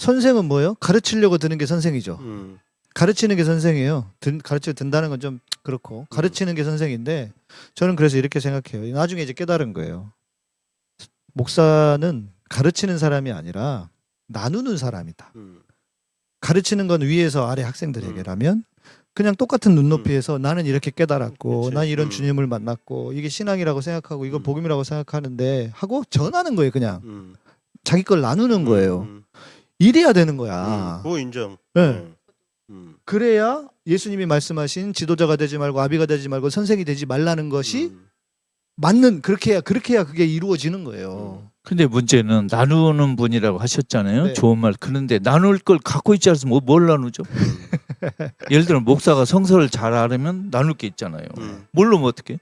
선생은 뭐예요? 가르치려고 드는 게 선생이죠. 음, 가르치는 게 선생이에요. 든, 가르쳐 든다는 건 좀 그렇고 가르치는 게 선생인데 저는 그래서 이렇게 생각해요. 나중에 이제 깨달은 거예요. 목사는 가르치는 사람이 아니라 나누는 사람이다. 음, 가르치는 건 위에서 아래 학생들에게라면 그냥 똑같은 눈높이에서 나는 이렇게 깨달았고 그치. 난 이런 음. 주님을 만났고 이게 신앙이라고 생각하고 이거 음. 복음이라고 생각하는데 하고 전하는 거예요 그냥 음. 자기 걸 나누는 거예요 음, 이래야 되는 음, 거야 그거 인정. 네. 음, 음, 그래야 예수님이 말씀하신 지도자가 되지 말고 아비가 되지 말고 선생이 되지 말라는 것이 음, 맞는 그렇게 해야 그렇게 해야 그게 이루어지는 거예요 근데 문제는 나누는 분이라고 하셨잖아요. 네. 좋은 말. 그런데 나눌 걸 갖고 있지 않으면 뭐- 뭘 나누죠? 예를 들어 목사가 성서를 잘 알으면 나눌 게 있잖아요. 음. 모르면 어떻게?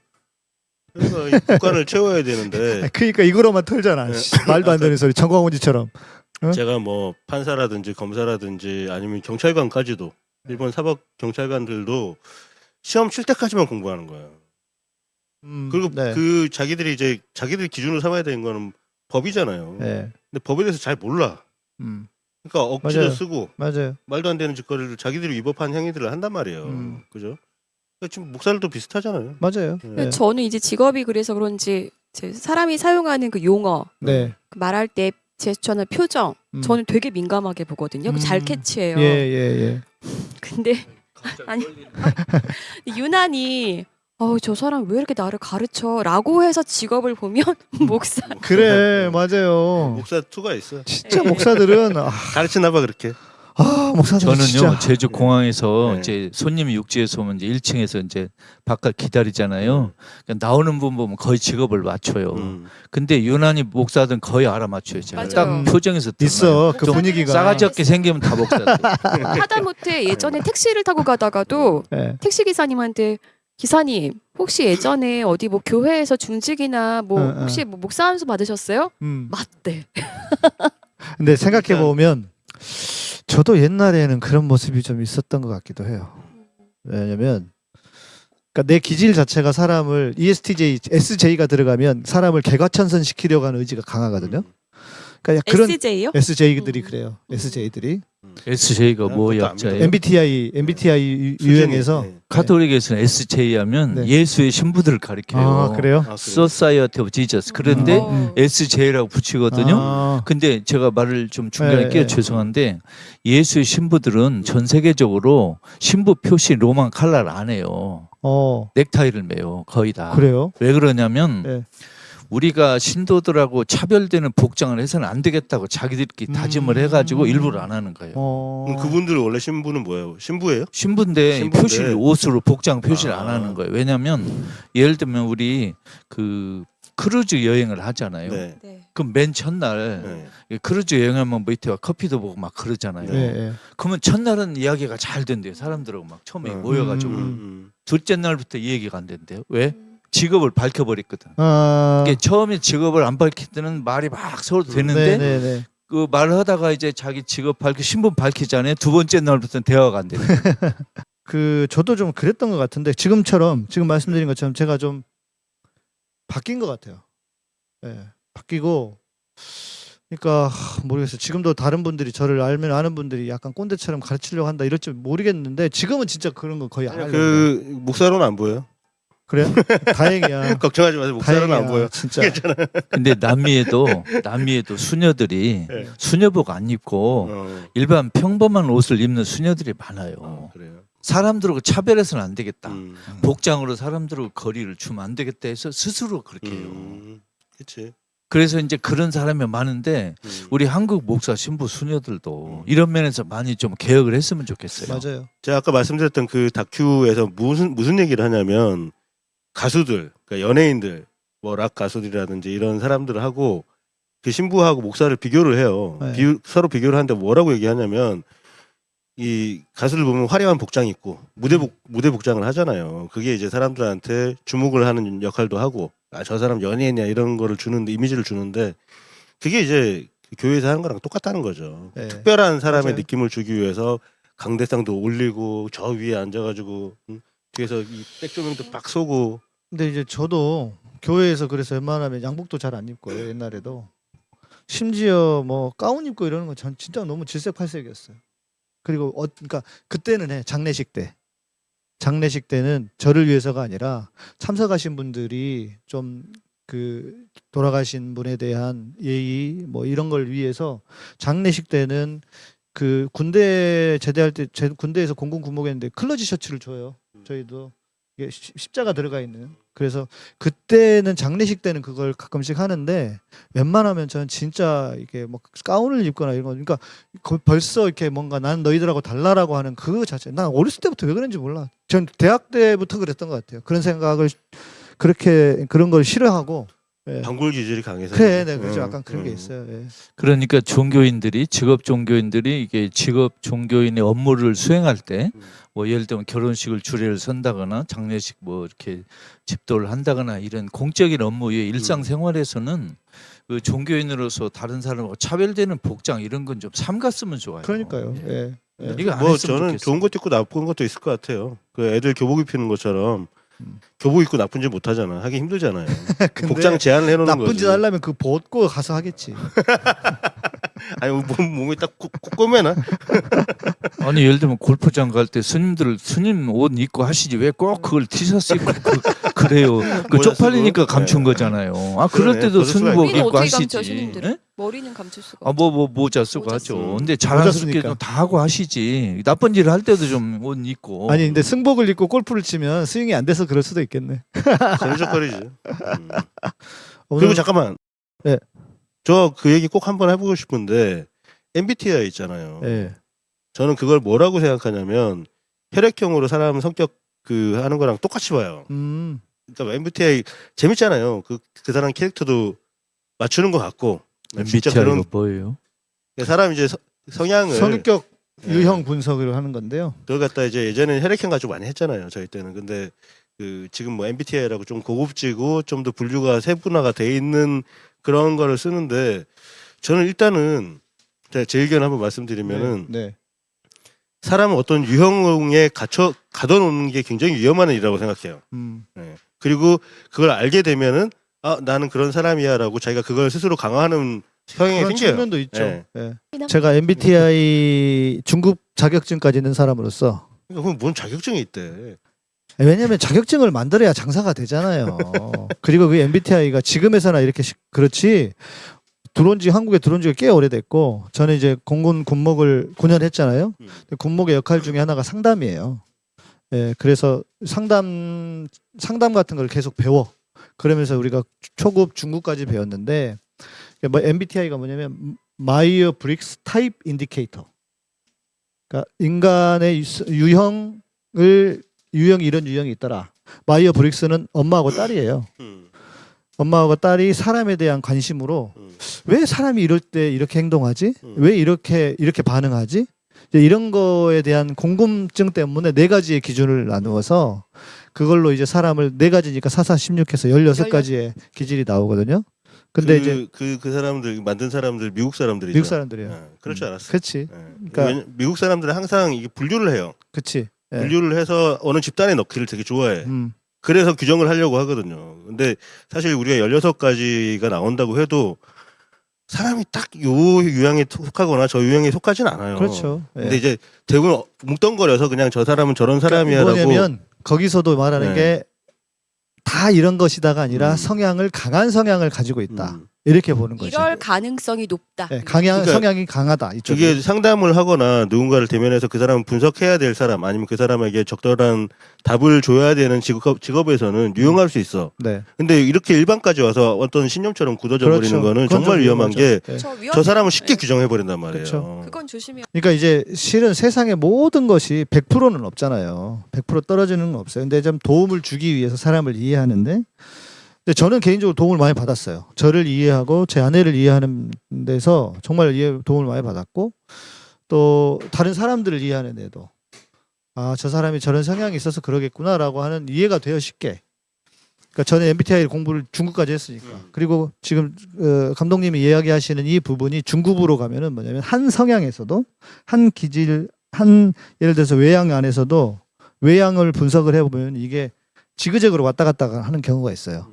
그러니까 이 국간을 채워야 되는데 그러니까 이거로만 털잖아 네. 씨, 말도 안 되는 소리 정광훈 지처럼 어? 제가 뭐 판사라든지 검사라든지 아니면 경찰관까지도 일본 사법 경찰관들도 시험 칠 때까지만 공부하는 거예요. 음, 그리고 네. 그 자기들이 이제 자기들이 기준으로 삼아야 되는 거는 법이잖아요. 네. 근데 법에 대해서 잘 몰라. 음, 그러니까 억지로 맞아요. 쓰고 맞아요 말도 안 되는 짓거리를 자기들이 위법한 행위들을 한단 말이에요. 음. 그죠? 그러니까 지금 목사들도 비슷하잖아요. 맞아요 네. 저는 이제 직업이 그래서 그런지 사람이 사용하는 그 용어 네그 말할 때 제스처나 표정 음. 저는 되게 민감하게 보거든요. 그잘 음. 캐치해요. 예, 예, 예. 근데 아니 유난히 어우 저 사람 왜 이렇게 나를 가르쳐라고 해서 직업을 보면 목사 그래, 맞아요. 목사 투가 있어. 진짜 목사들은 아, 가르치나 봐 그렇게. 아 목사들 저는요 진짜 제주 공항에서 네. 이제 손님이 육지에서 오면 이제 1층에서 이제 바깥 기다리잖아요. 그러니까 나오는 분 보면 거의 직업을 맞춰요. 음. 근데 유난히 목사들은 거의 알아맞혀요. 제가 맞아요. 딱 표정에서 있어 그좀 분위기가 싸가지 없게 생기면 다 목사들. 하다못해 예전에 택시를 타고 가다가도 예. 택시 기사님한테 기사님 혹시 예전에 어디 뭐 교회에서 중직이나 뭐 응, 응. 혹시 뭐 목사 한수 받으셨어요? 음. 맞대. 근데 생각해 보면 저도 옛날에는 그런 모습이 좀 있었던 것 같기도 해요. 왜냐면 그러니까 내 기질 자체가 사람을 ESTJ, SJ가 들어가면 사람을 개과천선 시키려고 하는 의지가 강하거든요. 그러니까 그런 SJ요? SJ들이 음. 그래요. SJ들이 SJ가 뭐? 믿어요. MBTI MBTI 유- 유형에서 네. 카톨릭에서는 SJ 하면 네. 예수의 신부들을 가리켜요. 아 그래요? 아, 그래요? Society of Jesus. 그런데 어. 음. SJ라고 붙이거든요. 아, 근데 제가 말을 좀 중간에 네, 끼어 네. 죄송한데 예수회 신부들은 전 세계적으로 신부 표시 로만 칼라를 안 해요. 어 넥타이를 매요. 거의 다. 그래요? 왜 그러냐면 네. 우리가 신도들하고 차별되는 복장을 해서는 안 되겠다고 자기들끼리 다짐을 음. 해가지고 일부러 안 하는 거예요. 어 그럼 그분들 원래 신부는 뭐예요? 신부예요? 신부인데 신부인데. 표시를 옷으로 복장 표시를 아. 안 하는 거예요. 왜냐하면 예를 들면 우리 그 크루즈 여행을 하잖아요. 네. 네. 그럼 맨 첫날 네. 크루즈 여행하면 뭐 밑에 와 커피도 보고 막 그러잖아요. 예, 예. 그러면 첫날은 이야기가 잘 된대요. 사람들하고 막 처음에 어. 모여가지고 음. 음. 둘째 날부터 이 얘기가 안 된대요. 왜? 직업을 밝혀버렸거든. 아 이게 처음에 직업을 안 밝힐 때는 말이 막 서로 되는데 네네네. 그 말하다가 이제 자기 직업 밝히 신분 밝히잖아요. 두 번째 날부터는 대화가 안 돼요. 그 저도 좀 그랬던 것 같은데 지금처럼 지금 말씀드린 것처럼 제가 좀 바뀐 것 같아요. 예, 바뀌고 그러니까 하, 모르겠어요. 지금도 다른 분들이 저를 알면 아는 분들이 약간 꼰대처럼 가르치려고 한다 이럴지 모르겠는데 지금은 진짜 그런 거 거의 안 해요. 그 목사로는 안 보여요. 그래요? 다행이야. 걱정하지 마세요. 다행이야. 안 보여. 진짜. 근데 남미에도 남미에도 수녀들이 네. 수녀복 안 입고 어. 일반 평범한 옷을 입는 수녀들이 많아요. 어, 그래요. 사람들하고 차별해서는 안 되겠다. 음. 복장으로 사람들하고 거리를 주면 안 되겠다 해서 스스로 그렇게 해요. 음. 그렇지. 그래서 이제 그런 사람이 많은데 음. 우리 한국 목사 신부 수녀들도 이런 면에서 많이 좀 개혁을 했으면 좋겠어요. 맞아요. 제가 아까 말씀드렸던 그 다큐에서 무슨 무슨 얘기를 하냐면 가수들, 그러니까 연예인들, 뭐 락 가수들이라든지 이런 사람들을 하고 그 신부하고 목사를 비교를 해요. 네. 비- 서로 비교를 하는데 뭐라고 얘기하냐면 이 가수를 보면 화려한 복장 입고 무대 복 무대 복장을 하잖아요. 그게 이제 사람들한테 주목을 하는 역할도 하고 아 저 사람 연예인이야 이런 거를 주는 이미지를 주는데 그게 이제 교회에서 하는 거랑 똑같다는 거죠. 네. 특별한 사람의 맞아요. 느낌을 주기 위해서 강대상도 올리고 저 위에 앉아가지고 음, 뒤에서 이 백조명도 빡 쏘고 근데 이제 저도 교회에서 그래서 웬만하면 양복도 잘 안 입고요 옛날에도 심지어 뭐 가운 입고 이러는 건전 진짜 너무 질색팔색이었어요. 그리고 어 그러니까 그때는 해 장례식 때 장례식 때는 저를 위해서가 아니라 참석하신 분들이 좀 그 돌아가신 분에 대한 예의 뭐 이런 걸 위해서 장례식 때는 그 군대 제대할 때 제 군대에서 공군 군목했는데 클러지 셔츠를 줘요. 저희도 십자가 들어가 있는. 그래서 그때는 장례식 때는 그걸 가끔씩 하는데 웬만하면 저는 진짜 이게 뭐 가운을 입거나 이런 거 그러니까 거- 벌써 이렇게 뭔가 나는 너희들하고 달라라고 하는 그 자체. 난 어렸을 때부터 왜 그런지 몰라. 전 대학 때부터 그랬던 것 같아요. 그런 생각을 그렇게 그런 걸 싫어하고 예. 반골 기질이 강해서 그래 네, 그렇죠 음, 약간 그런 게 음. 있어요 예. 그러니까 종교인들이 직업 종교인들이 이게 직업 종교인의 업무를 수행할 때 뭐 예를 들면 결혼식을 주례를 선다거나 장례식 뭐 이렇게 집도를 한다거나 이런 공적인 업무의 일상생활에서는 그 종교인으로서 다른 사람하고 차별되는 복장 이런 건 좀 삼갔으면 좋아요. 그러니까요 예. 예. 이거 안뭐 저는 좋겠어요. 좋은 것도 있고 나쁜 것도 있을 것 같아요. 그 애들 교복 입히는 것처럼 음. 교복 입고 나쁜 짓 못 하잖아. 하기 힘들잖아요. 복장 제한을 해놓는 나쁜 거지. 짓 하려면 그 벗고 가서 하겠지 아니 몸 몸에 딱 꼬매나? 아니 예를 들면 골프장 갈 때 스님들 스님 옷 입고 하시지 왜 꼭 그걸 티셔츠 입고 그, 그래요. 그 모자 쪽팔리니까. 감춘 네. 거잖아요. 아 그럴. 때도 스님복 머리는 입고 하시지. 감춰 스님들은? 네? 머리는 감출 수가 아 뭐 뭐 모자 쓰고 모자 하죠. 근데 자연스럽게 쓰니까. 좀 다 하고 하시지. 나쁜 일을 할 때도 좀 옷 입고. 아니 근데 승복을 입고 골프를 치면 스윙이 안 돼서 그럴 수도 있겠네 걸리적거리지. 음. 그리고 잠깐만. 네. 저그 얘기 꼭 한번 해보고 싶은데 MBTI 있잖아요. 예. 저는 그걸 뭐라고 생각하냐면 혈액형으로 사람 성격 그 하는 거랑 똑같이 봐요. 음 그러니까 MBTI 재밌잖아요. 그 그 사람 캐릭터도 맞추는 것 같고. 진짜 MBTI가 그런 뭐예요? 사람 이제 서- 성향을 성격 예. 유형 분석을 하는 건데요 그걸 갖다 이제 예전에는 혈액형 가지고 많이 했잖아요. 저희 때는. 근데 그 지금 뭐 MBTI라고 좀 고급지고 좀 더 분류가 세분화가 돼 있는 그런 거를 쓰는데 저는 일단은 제 의견 한번 말씀드리면은 네. 사람은 어떤 유형에 갇혀 가둬놓는 게 굉장히 위험한 일이라고 생각해요. 음. 네. 그리고 그걸 알게 되면은 아 나는 그런 사람이야라고 자기가 그걸 스스로 강화하는 성향이 그런 생겨요. 측면도 있죠. 예. 예. 제가 MBTI 중급 자격증까지 있는 사람으로서 그러니까 그건 뭔 자격증이 있대. 왜냐하면 자격증을 만들어야 장사가 되잖아요. 그리고 그 MBTI가 지금 회사나 이렇게 시- 그렇지 들어온 지 한국에 들어온 지가 꽤 오래됐고 저는 이제 공군 군목을 9년 했잖아요. 음. 근데 군목의 역할 중에 하나가 상담이에요. 예, 그래서 상담 상담 같은 걸 계속 배워. 그러면서 우리가 초급 중급까지 배웠는데 뭐 MBTI가 뭐냐면 Myers Briggs Type Indicator. 그러니까 인간의 유- 유형을 유형이 이런 유형이 있더라. 마이어 브릭스는 엄마하고 딸이에요. 음. 엄마하고 딸이 사람에 대한 관심으로 음. 왜 사람이 이럴 때 이렇게 행동하지? 음. 왜 이렇게 이렇게 반응하지? 이런 거에 대한 궁금증 때문에 네 가지의 기준을 나누어서 그걸로 이제 사람을 네 가지니까 사사 십육해서 열여섯 가지의 기질이 나오거든요. 근데 그, 이제 그, 그 사람들 만든 사람들 미국 사람들이죠. 미국 사람들이에요. 예, 그럴 줄 음, 알았어. 그렇지. 예. 그러니까- 미국 사람들은 항상 이게 분류를 해요. 그치. 예. 분류를 해서 어느 집단에 넣기를 되게 좋아해. 음. 그래서 규정을 하려고 하거든요. 근데 사실 우리가 16가지가 나온다고 해도 사람이 딱 요 유형에 속하거나 저 유형에 속하진 않아요. 그렇죠. 예. 근데 이제 대부분 뭉뚱거려서 그냥 저 사람은 저런 그러니까 사람이야라고 뭐냐면 거기서도 말하는 네. 게다 이런 것이다가 아니라 음. 성향을 강한 성향을 가지고 있다. 음. 이렇게 보는 거죠. 이럴 가능성이 높다. 예, 강양 그러니까 성향이 강하다. 이쪽이. 이게 상담을 하거나 누군가를 대면해서 그 사람을 분석해야 될 사람 아니면 그 사람에게 적절한 답을 줘야 되는 직업, 직업에서는 유용할 수 있어. 네. 근데 이렇게 일반까지 와서 어떤 신념처럼 굳어져 버리는 그렇죠. 거는 그건 정말 좀 위험한 게. 저, 사람을 쉽게 네. 규정해 버린단 말이에요. 그렇죠. 그건 조심해야. 그러니까 이제 실은 세상의 모든 것이 100%는 없잖아요. 100% 떨어지는 건 없어요. 근데 좀 도움을 주기 위해서 사람을 이해하는데 근데 저는 개인적으로 도움을 많이 받았어요. 저를 이해하고 제 아내를 이해하는 데서 정말 이해 도움을 많이 받았고 또 다른 사람들을 이해하는 데도 아 저 사람이 저런 성향이 있어서 그러겠구나라고 하는 이해가 돼요 쉽게. 그러니까 저는 MBTI 공부를 중급까지 했으니까. 그리고 지금 어, 감독님이 이야기하시는 이 부분이 중급으로 가면은 뭐냐면 한 성향에서도 한 기질 한 예를 들어서 외양 안에서도 외양을 분석을 해보면 이게 지그재그로 왔다 갔다 하는 경우가 있어요.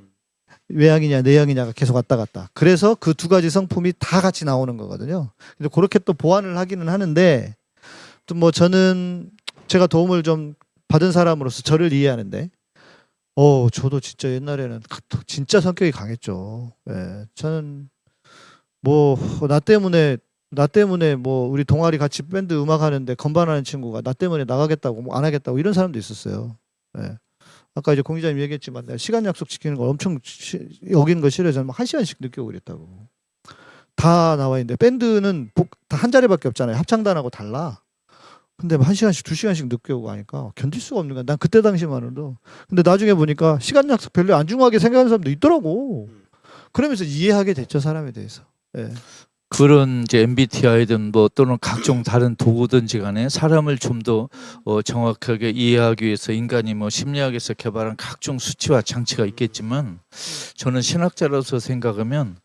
외양이냐 내양이냐가 계속 왔다 갔다. 그래서 그 두 가지 성품이 다 같이 나오는 거거든요. 근데 그렇게 또 보완을 하기는 하는데 또 뭐 저는 제가 도움을 좀 받은 사람으로서 저를 이해하는데 어 저도 진짜 옛날에는 진짜 성격이 강했죠. 예. 저는 뭐 나 때문에 나 때문에 뭐 우리 동아리 같이 밴드 음악 하는데 건반하는 친구가 나 때문에 나가겠다고 뭐 안 하겠다고 이런 사람도 있었어요. 예. 아까 이제 공 기자님 얘기했지만 내가 시간 약속 지키는 걸 엄청 시, 여기는 거 싫어해서 막한 시간씩 늦게 오고 그랬다고. 다 나와 있는데 밴드는 다 한 자리밖에 없잖아요. 합창단하고 달라. 근데 한 시간씩 두 시간씩 늦게 오고 하니까 견딜 수가 없는 거야. 난 그때 당시만으로도. 근데 나중에 보니까 시간 약속 별로 안 중요하게 생각하는 사람도 있더라고. 그러면서 이해하게 됐죠 사람에 대해서. 예. 그런 이제 MBTI든 뭐 또는 각종 다른 도구든지 간에 사람을 좀 더 어, 정확하게 이해하기 위해서 인간이 뭐 심리학에서 개발한 각종 수치와 장치가 있겠지만 저는 신학자로서 생각하면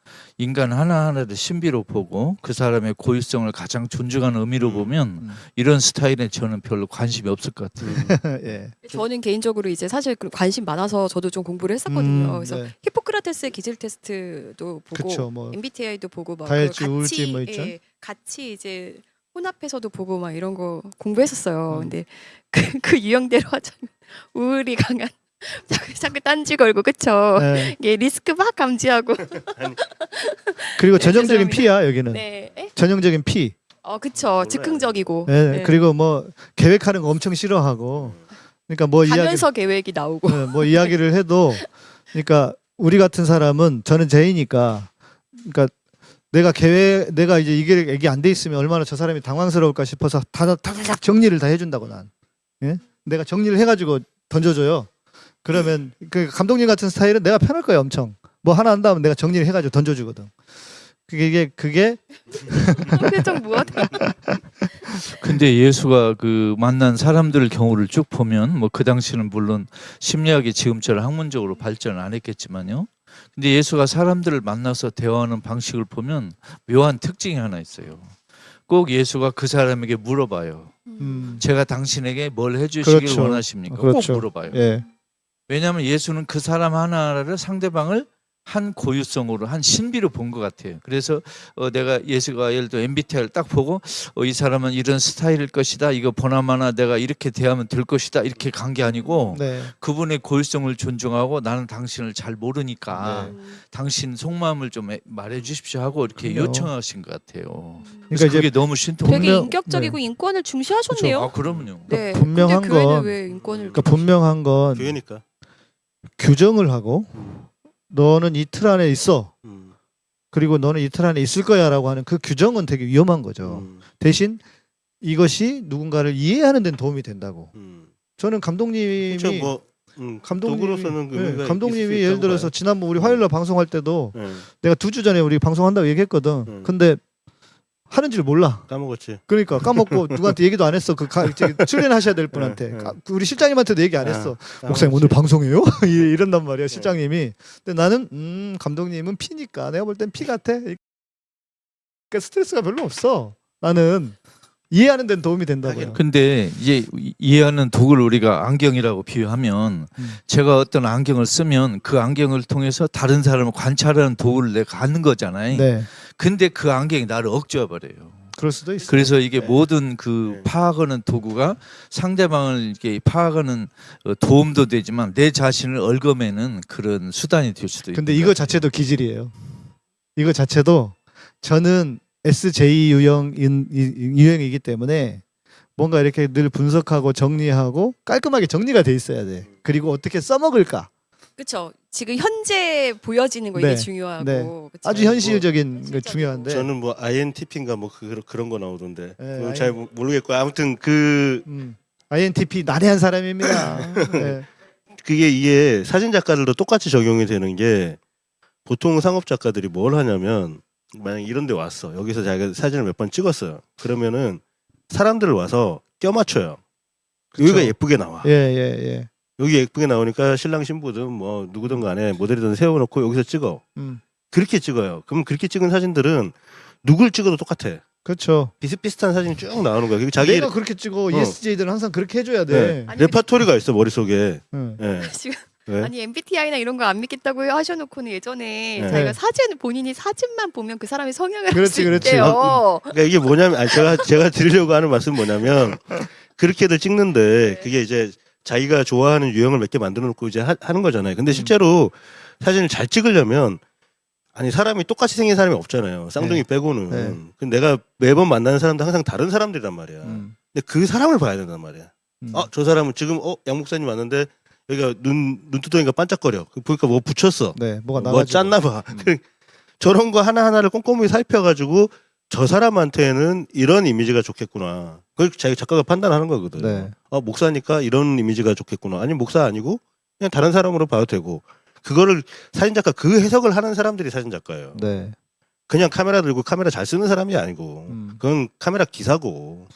인간 하나하나를 신비로 보고 그 사람의 고유성을 가장 존중하는 의미로 보면 이런 스타일에 저는 별로 관심이 없을 것 같아요. 예. 저는 개인적으로 이제 사실 그 관심 많아서 저도 좀 공부를 했었거든요. 음, 그래서 네. 히포크라테스의 기질 테스트도 보고 그쵸, 뭐 MBTI도 보고 막 그걸 우울증 뭐 있죠? 예, 같이 이제 혼합해서도 보고 막 이런 거 공부했었어요. 음. 근데 그, 그 유형대로 하자면 우울이 강한 자꾸, 자꾸 딴지 걸고 그쵸? 네. 이게 리스크 막 감지하고 그리고 네, 전형적인. P야 여기는. 네. 에? 전형적인 P. 어 그쵸 즉흥적이고 예. 네. 그리고 뭐 계획하는 거 엄청 싫어하고. 그러니까 뭐 이야기 가면서 계획이 나오고 네, 뭐 이야기를 해도 그러니까 우리 같은 사람은 저는 제이니까 그러니까 내가 계획 내가 이제 이게 얘기 안 돼 있으면 얼마나 저 사람이 당황스러울까 싶어서 다다닥 정리를 다 해준다고 난 예? 내가 정리를 해가지고 던져줘요 그러면 그 감독님 같은 스타일은 내가 편할 거예요 엄청 뭐 하나 한다면 내가 정리를 해가지고 던져주거든 그게 그게 표정 무엇 근데 예수가 그 만난 사람들 경우를 쭉 보면 뭐 그 당시는 물론 심리학이 지금처럼 학문적으로 발전 안 했겠지만요. 근데 예수가 사람들을 만나서 대화하는 방식을 보면 묘한 특징이 하나 있어요. 꼭 예수가 그 사람에게 물어봐요. 음, 제가 당신에게 뭘 해주시길 그렇죠. 원하십니까? 그렇죠. 꼭 물어봐요. 예 왜냐하면 예수는 그 사람 하나를 상대방을 한 고유성으로 한 신비로 본 것 같아요. 그래서 어, 내가 예수가 예를 들어 MBTI를 딱 보고 어, 이 사람은 이런 스타일일 것이다. 이거 보나마나 내가 이렇게 대하면 될 것이다. 이렇게 간 게 아니고 네. 그분의 고유성을 존중하고 나는 당신을 잘 모르니까 네. 당신 속마음을 좀 해- 말해 주십시오 하고 이렇게 그럼요. 요청하신 것 같아요. 그러니까 그게 너무 신통. 되게 분명- 인격적이고 네. 인권을 중시하셨네요. 아 그럼요. 네. 분명한 건- 왜 인권을 그러니까 분명한 건 교회니까. 규정을 하고 너는 이 틀 안에 있어. 음. 그리고 너는 이 틀 안에 있을 거야라고 하는 그 규정은 되게 위험한 거죠. 음. 대신 이것이 누군가를 이해하는 데는 도움이 된다고. 음. 저는 감독님이 그렇죠. 뭐 음, 감독님이 도구로서는 그 네, 감독님이 예를 들어서. 지난번 우리 화요일 날 방송할 때도 네, 내가 두 주 전에 우리 방송한다고 얘기했거든. 음. 근데 하는 줄 몰라. 까먹었지. 그러니까 까먹고 누구한테 얘기도 안 했어. 그 가, 출연하셔야 될 분한테. 네, 네. 까- 우리 실장님한테도 얘기 안 아, 했어. 까먹었지. 목사님 오늘 방송해요? 이- 이런단 말이야 실장님이. 근데 나는 음 감독님은 피니까 내가 볼 땐 피 같아. 그러니까 스트레스가 별로 없어. 나는 이해하는 데는 도움이 된다고요. 근데 이제 이- 이해하는 도구를 우리가 안경이라고 비유하면 음. 제가 어떤 안경을 쓰면 그 안경을 통해서 다른 사람을 관찰하는 도구를 내가 갖는 거잖아요. 네, 근데 그 안경이 나를 억제해 버려요. 그럴 수도 있어. 그래서 이게 네. 모든 그 네. 파악하는 도구가 상대방을 이렇게 파악하는 어, 도움도 되지만 내 자신을 얽어매는 그런 수단이 될 수도 있고. 근데 이거 자체도 기질이에요. 이거 자체도 저는 SJ 유형인 이- 유형이기 때문에 뭔가 이렇게 늘 분석하고 정리하고 깔끔하게 정리가 돼 있어야 돼. 그리고 어떻게 써먹을까? 그렇죠. 지금 현재 보여지는 거 네, 이게 중요하고 네. 아주 현실적인 게 현실적이고. 중요한데. 저는 뭐 INTP인가 뭐 그, 그런 거 나오던데 네, IN- 잘 모- 모르겠고 아무튼 그 음, INTP 난해한 사람입니다. 네. 그게 이게 사진 작가들도 똑같이 적용이 되는 게 보통 상업 작가들이 뭘 하냐면 만약 이런 데 왔어. 여기서 자기가 사진을 몇 번 찍었어요. 그러면은 사람들 와서 껴 맞춰요. 여기가 예쁘게 나와. 예, 예, 예. 여기 예쁘게 나오니까 신랑 신부든 뭐 누구든 간에 모델이든 세워놓고 여기서 찍어. 음. 그렇게 찍어요. 그럼 그렇게 찍은 사진들은 누굴 찍어도 똑같아. 그렇죠. 비슷비슷한 사진이 쭉 나오는 거야. 그리고 자기 내가 그렇게 찍어. 어. ESJ들은 항상 그렇게 해줘야 돼. 네. 레파토리가 있어 머릿 속에. 응. 예. 지금 왜? 아니 MBTI나 이런 거 안 믿겠다고 하셔놓고는 예전에 네. 자기가 사진 본인이 사진만 보면 그 사람의 성향을 알 그렇지, 수 그렇지. 있대요. 그러니까 이게 뭐냐면 아니 제가 제가 드리려고 하는 말씀 은 뭐냐면 그렇게들 찍는데 그게 이제 자기가 좋아하는 유형을 몇 개 만들어 놓고 이제 하, 는 거잖아요. 근데 실제로 사진을 잘 찍으려면 아니 사람이 똑같이 생긴 사람이 없잖아요. 쌍둥이 네. 빼고는. 네. 근데 내가 매번 만나는 사람도 항상 다른 사람들이란 말이야. 음. 근데 그 사람을 봐야 된단 말이야. 음. 어, 저 사람은 지금 어, 양 목사님 왔는데 여기가 눈 눈두덩이가 반짝거려. 그 보니까 뭐 붙였어. 네, 뭐가 뭐 나가지고. 짰나 봐. 음. 그 저런 거 하나 하나를 꼼꼼히 살펴가지고 저 사람한테는 이런 이미지가 좋겠구나. 그걸 자기 작가가 판단하는 거거든. 네. 어, 목사니까 이런 이미지가 좋겠구나. 아니 목사 아니고 그냥 다른 사람으로 봐도 되고. 그거를 사진 작가 그 해석을 하는 사람들이 사진 작가예요. 네. 그냥 카메라 들고 카메라 잘 쓰는 사람이 아니고 음. 그건 카메라 기사고.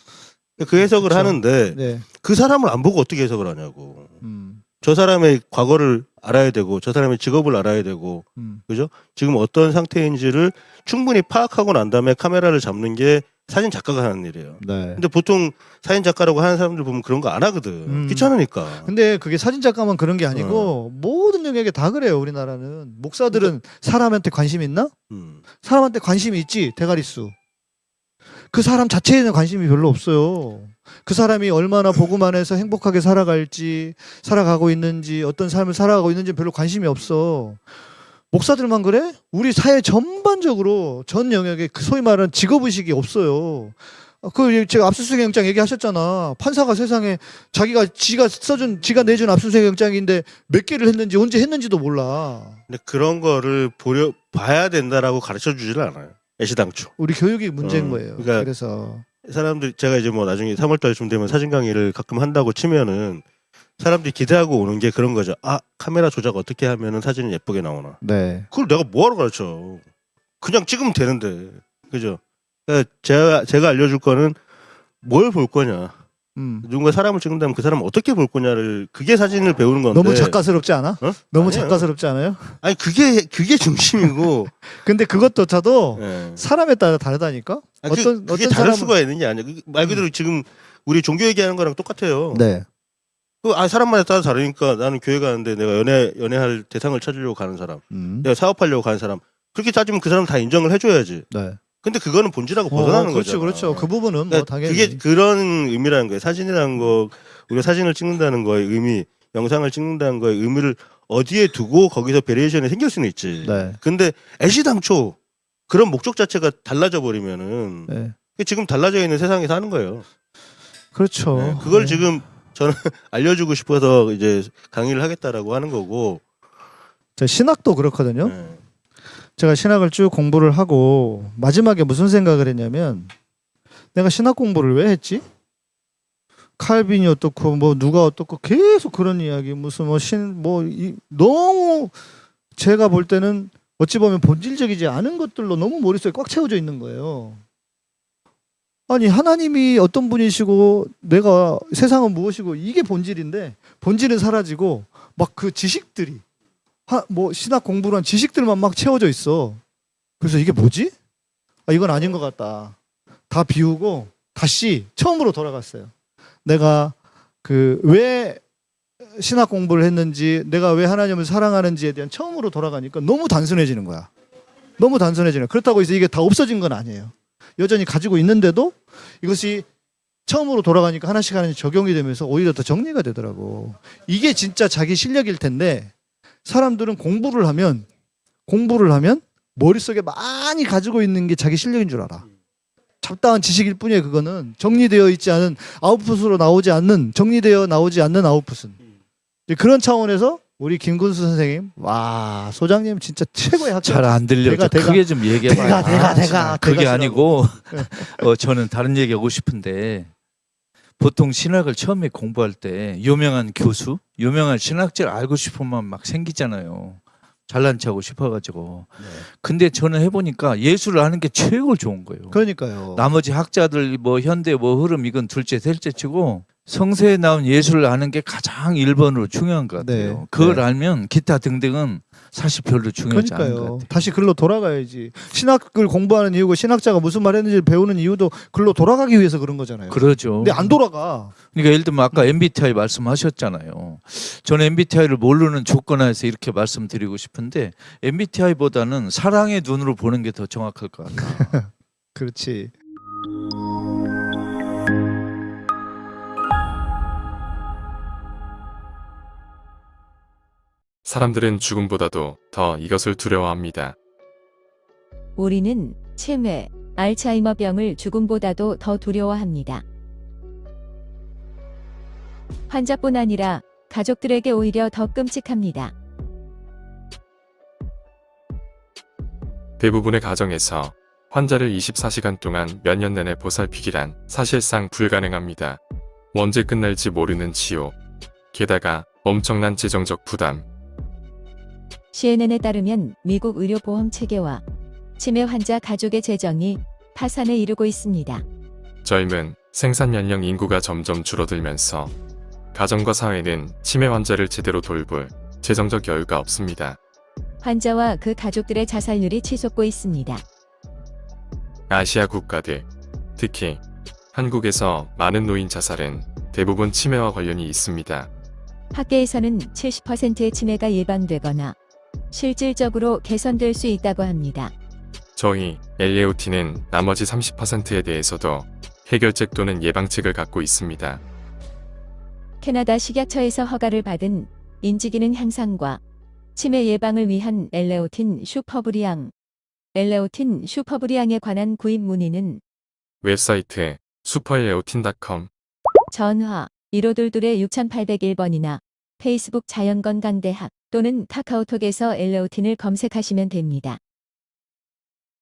그 해석을 그쵸. 하는데 네. 그 사람을 안 보고 어떻게 해석을 하냐고. 음. 저 사람의 과거를 알아야 되고 저 사람의 직업을 알아야 되고 음. 그죠? 지금 어떤 상태인지를 충분히 파악하고 난 다음에 카메라를 잡는 게 사진 작가가 하는 일이에요. 네. 근데 보통 사진 작가라고 하는 사람들 보면 그런 거 안 하거든. 음. 귀찮으니까. 근데 그게 사진 작가만 그런 게 어. 아니고 모든 영역에 다 그래요. 우리나라는 목사들은 사람한테 관심 있나? 음. 사람한테 관심이 있지 대가리 수. 그 사람 자체에는 관심이 별로 없어요. 그 사람이 얼마나 복음 안에서 행복하게 살아갈지, 살아가고 있는지, 어떤 삶을 살아가고 있는지 별로 관심이 없어. 목사들만 그래? 우리 사회 전반적으로 전 영역에 그 소위 말하는 직업의식이 없어요. 아, 그 제가 압수수색 영장 얘기하셨잖아. 판사가 세상에 자기가 지가 써준 지가 내준 압수수색 영장인데 몇 개를 했는지 언제 했는지도 몰라. 근데 그런 거를 보려 봐야 된다라고 가르쳐 주지를 않아요. 애시당초. 우리 교육이 문제인 어, 거예요. 그러니까 그래서 사람들이 제가 이제 뭐 나중에 3월 달쯤 되면 사진 강의를 가끔 한다고 치면은 사람들이 기대하고 오는 게 그런 거죠. 아, 카메라 조작 어떻게 하면은 사진이 예쁘게 나오나. 네. 그걸 내가 뭐하러 가르쳐. 그냥 찍으면 되는데. 그죠? 그러니까 제가, 제가 알려줄 거는 뭘 볼 거냐. 음. 누군가 사람을 찍는다면 그 사람을 어떻게 볼 거냐를 그게 사진을 배우는 건데. 너무 작가스럽지 않아? 어? 너무 아니에요. 작가스럽지 않아요? 아니 그게 그게 중심이고. 근데 그것조차도 예. 사람에 따라 다르다니까. 아, 그, 어떤 그게 어떤 다를 사람은- 수가 있는 게 아니야. 그- 말 그대로 지금 우리 종교 얘기하는 거랑 똑같아요. 네. 그, 아, 사람마다 따라 다르니까 나는 교회 가는데 내가 연애, 연애할 대상을 찾으려고 가는 사람, 음. 내가 사업하려고 가는 사람, 그렇게 따지면 그 사람 다 인정을 해줘야지. 네. 근데 그거는 본질하고 벗어나는 어, 그렇죠, 거죠. 그렇죠. 그 부분은 뭐 그러니까 당연히. 그게 그런 의미라는 거예요. 사진이라는 거, 우리가 사진을 찍는다는 거의 의미, 영상을 찍는다는 거의 의미를 어디에 두고 거기서 variation이 생길 수는 있지. 네. 근데 애시당초 그런 목적 자체가 달라져 버리면은 네. 지금 달라져 있는 세상에 사는 거예요. 그렇죠. 네, 그걸 네. 지금 저는 알려주고 싶어서 이제 강의를 하겠다라고 하는 거고. 저 신학도 그렇거든요. 네. 제가 신학을 쭉 공부를 하고 마지막에 무슨 생각을 했냐면 내가 신학 공부를 왜 했지? 칼빈이 어떻고 뭐 누가 어떻고 계속 그런 이야기 무슨 뭐신뭐 너무 제가 볼 때는 어찌 보면 본질적이지 않은 것들로 너무 머릿속에 꽉 채워져 있는 거예요. 아니 하나님이 어떤 분이시고 내가 세상은 무엇이고 이게 본질인데 본질은 사라지고 막 그 지식들이 하, 뭐 신학 공부란 지식들만 막 채워져 있어. 그래서 이게 뭐지? 아, 이건 아닌 것 같다. 다 비우고 다시 처음으로 돌아갔어요. 내가 그 왜 신학 공부를 했는지, 내가 왜 하나님을 사랑하는지에 대한 처음으로 돌아가니까 너무 단순해지는 거야. 너무 단순해지는. 그렇다고 해서 이게 다 없어진 건 아니에요. 여전히 가지고 있는데도 이것이 처음으로 돌아가니까 하나씩 하나씩 적용이 되면서 오히려 더 정리가 되더라고. 이게 진짜 자기 실력일 텐데 사람들은 공부를 하면 공부를 하면 머릿속에 많이 가지고 있는 게 자기 실력인 줄 알아. 잡다한 지식일 뿐이에요. 그거는 정리되어 있지 않은 아웃풋으로 나오지 않는 정리되어 나오지 않는 아웃풋은 그런 차원에서 우리 김군수 선생님 와 소장님 진짜 최고의 학교. 잘안 들려. 저 대가. 크게 좀 얘기해봐요. 대가, 대가, 아, 대가, 그게. 아니고 어, 저는 다른 얘기하고 싶은데 보통 신학을 처음에 공부할 때 유명한 교수, 유명한 신학자를 알고 싶으면 막 생기잖아요. 잘난 척하고 싶어가지고. 근데 저는 해보니까 예술을 하는 게 최고 좋은 거예요. 그러니까요. 나머지 학자들 뭐 현대 뭐 흐름 이건 둘째 셋째 치고 성서에 나온 예술을 아는 게 가장 1번으로 중요한 것 같아요. 네. 그걸 네. 알면 기타 등등은 사실 별로 중요하지 그러니까요. 같아요. 다시 글로 돌아가야지. 신학을 공부하는 이유고 신학자가 무슨 말 했는지 배우는 이유도 글로 돌아가기 위해서 그런 거잖아요. 그러죠. 근데 안 돌아가. 그러니까 예를 들면 아까 MBTI 말씀하셨잖아요. 저는 MBTI를 모르는 조건하에서 이렇게 말씀드리고 싶은데 MBTI보다는 사랑의 눈으로 보는 게 더 정확할 것 같아요. 그렇지. 사람들은 죽음보다도 더 이것을 두려워합니다. 우리는 치매, 알츠하이머병을 죽음보다도 더 두려워합니다. 환자뿐 아니라 가족들에게 오히려 더 끔찍합니다. 대부분의 가정에서 환자를 24시간 동안 몇 년 내내 보살피기란 사실상 불가능합니다. 언제 끝날지 모르는 치료. 게다가 엄청난 재정적 부담. CNN에 따르면 미국 의료보험 체계와 치매 환자 가족의 재정이 파산에 이르고 있습니다. 젊은 생산 연령 인구가 점점 줄어들면서 가정과 사회는 치매 환자를 제대로 돌볼 재정적 여유가 없습니다. 환자와 그 가족들의 자살률이 치솟고 있습니다. 아시아 국가들, 특히 한국에서 많은 노인 자살은 대부분 치매와 관련이 있습니다. 학계에서는 70%의 치매가 예방되거나 실질적으로 개선될 수 있다고 합니다. 저희 엘레오틴은 나머지 30%에 대해서도 해결책 또는 예방책을 갖고 있습니다. 캐나다 식약처에서 허가를 받은 인지기능 향상과 치매 예방을 위한 엘레오틴 슈퍼브레인, 엘레오틴 슈퍼브레인에 관한 구입 문의는 웹사이트 슈퍼엘레오틴.com 전화 1522 6801번이나 페이스북 자연건강대학 또는 카카오톡에서 엘레오틴을 검색하시면 됩니다.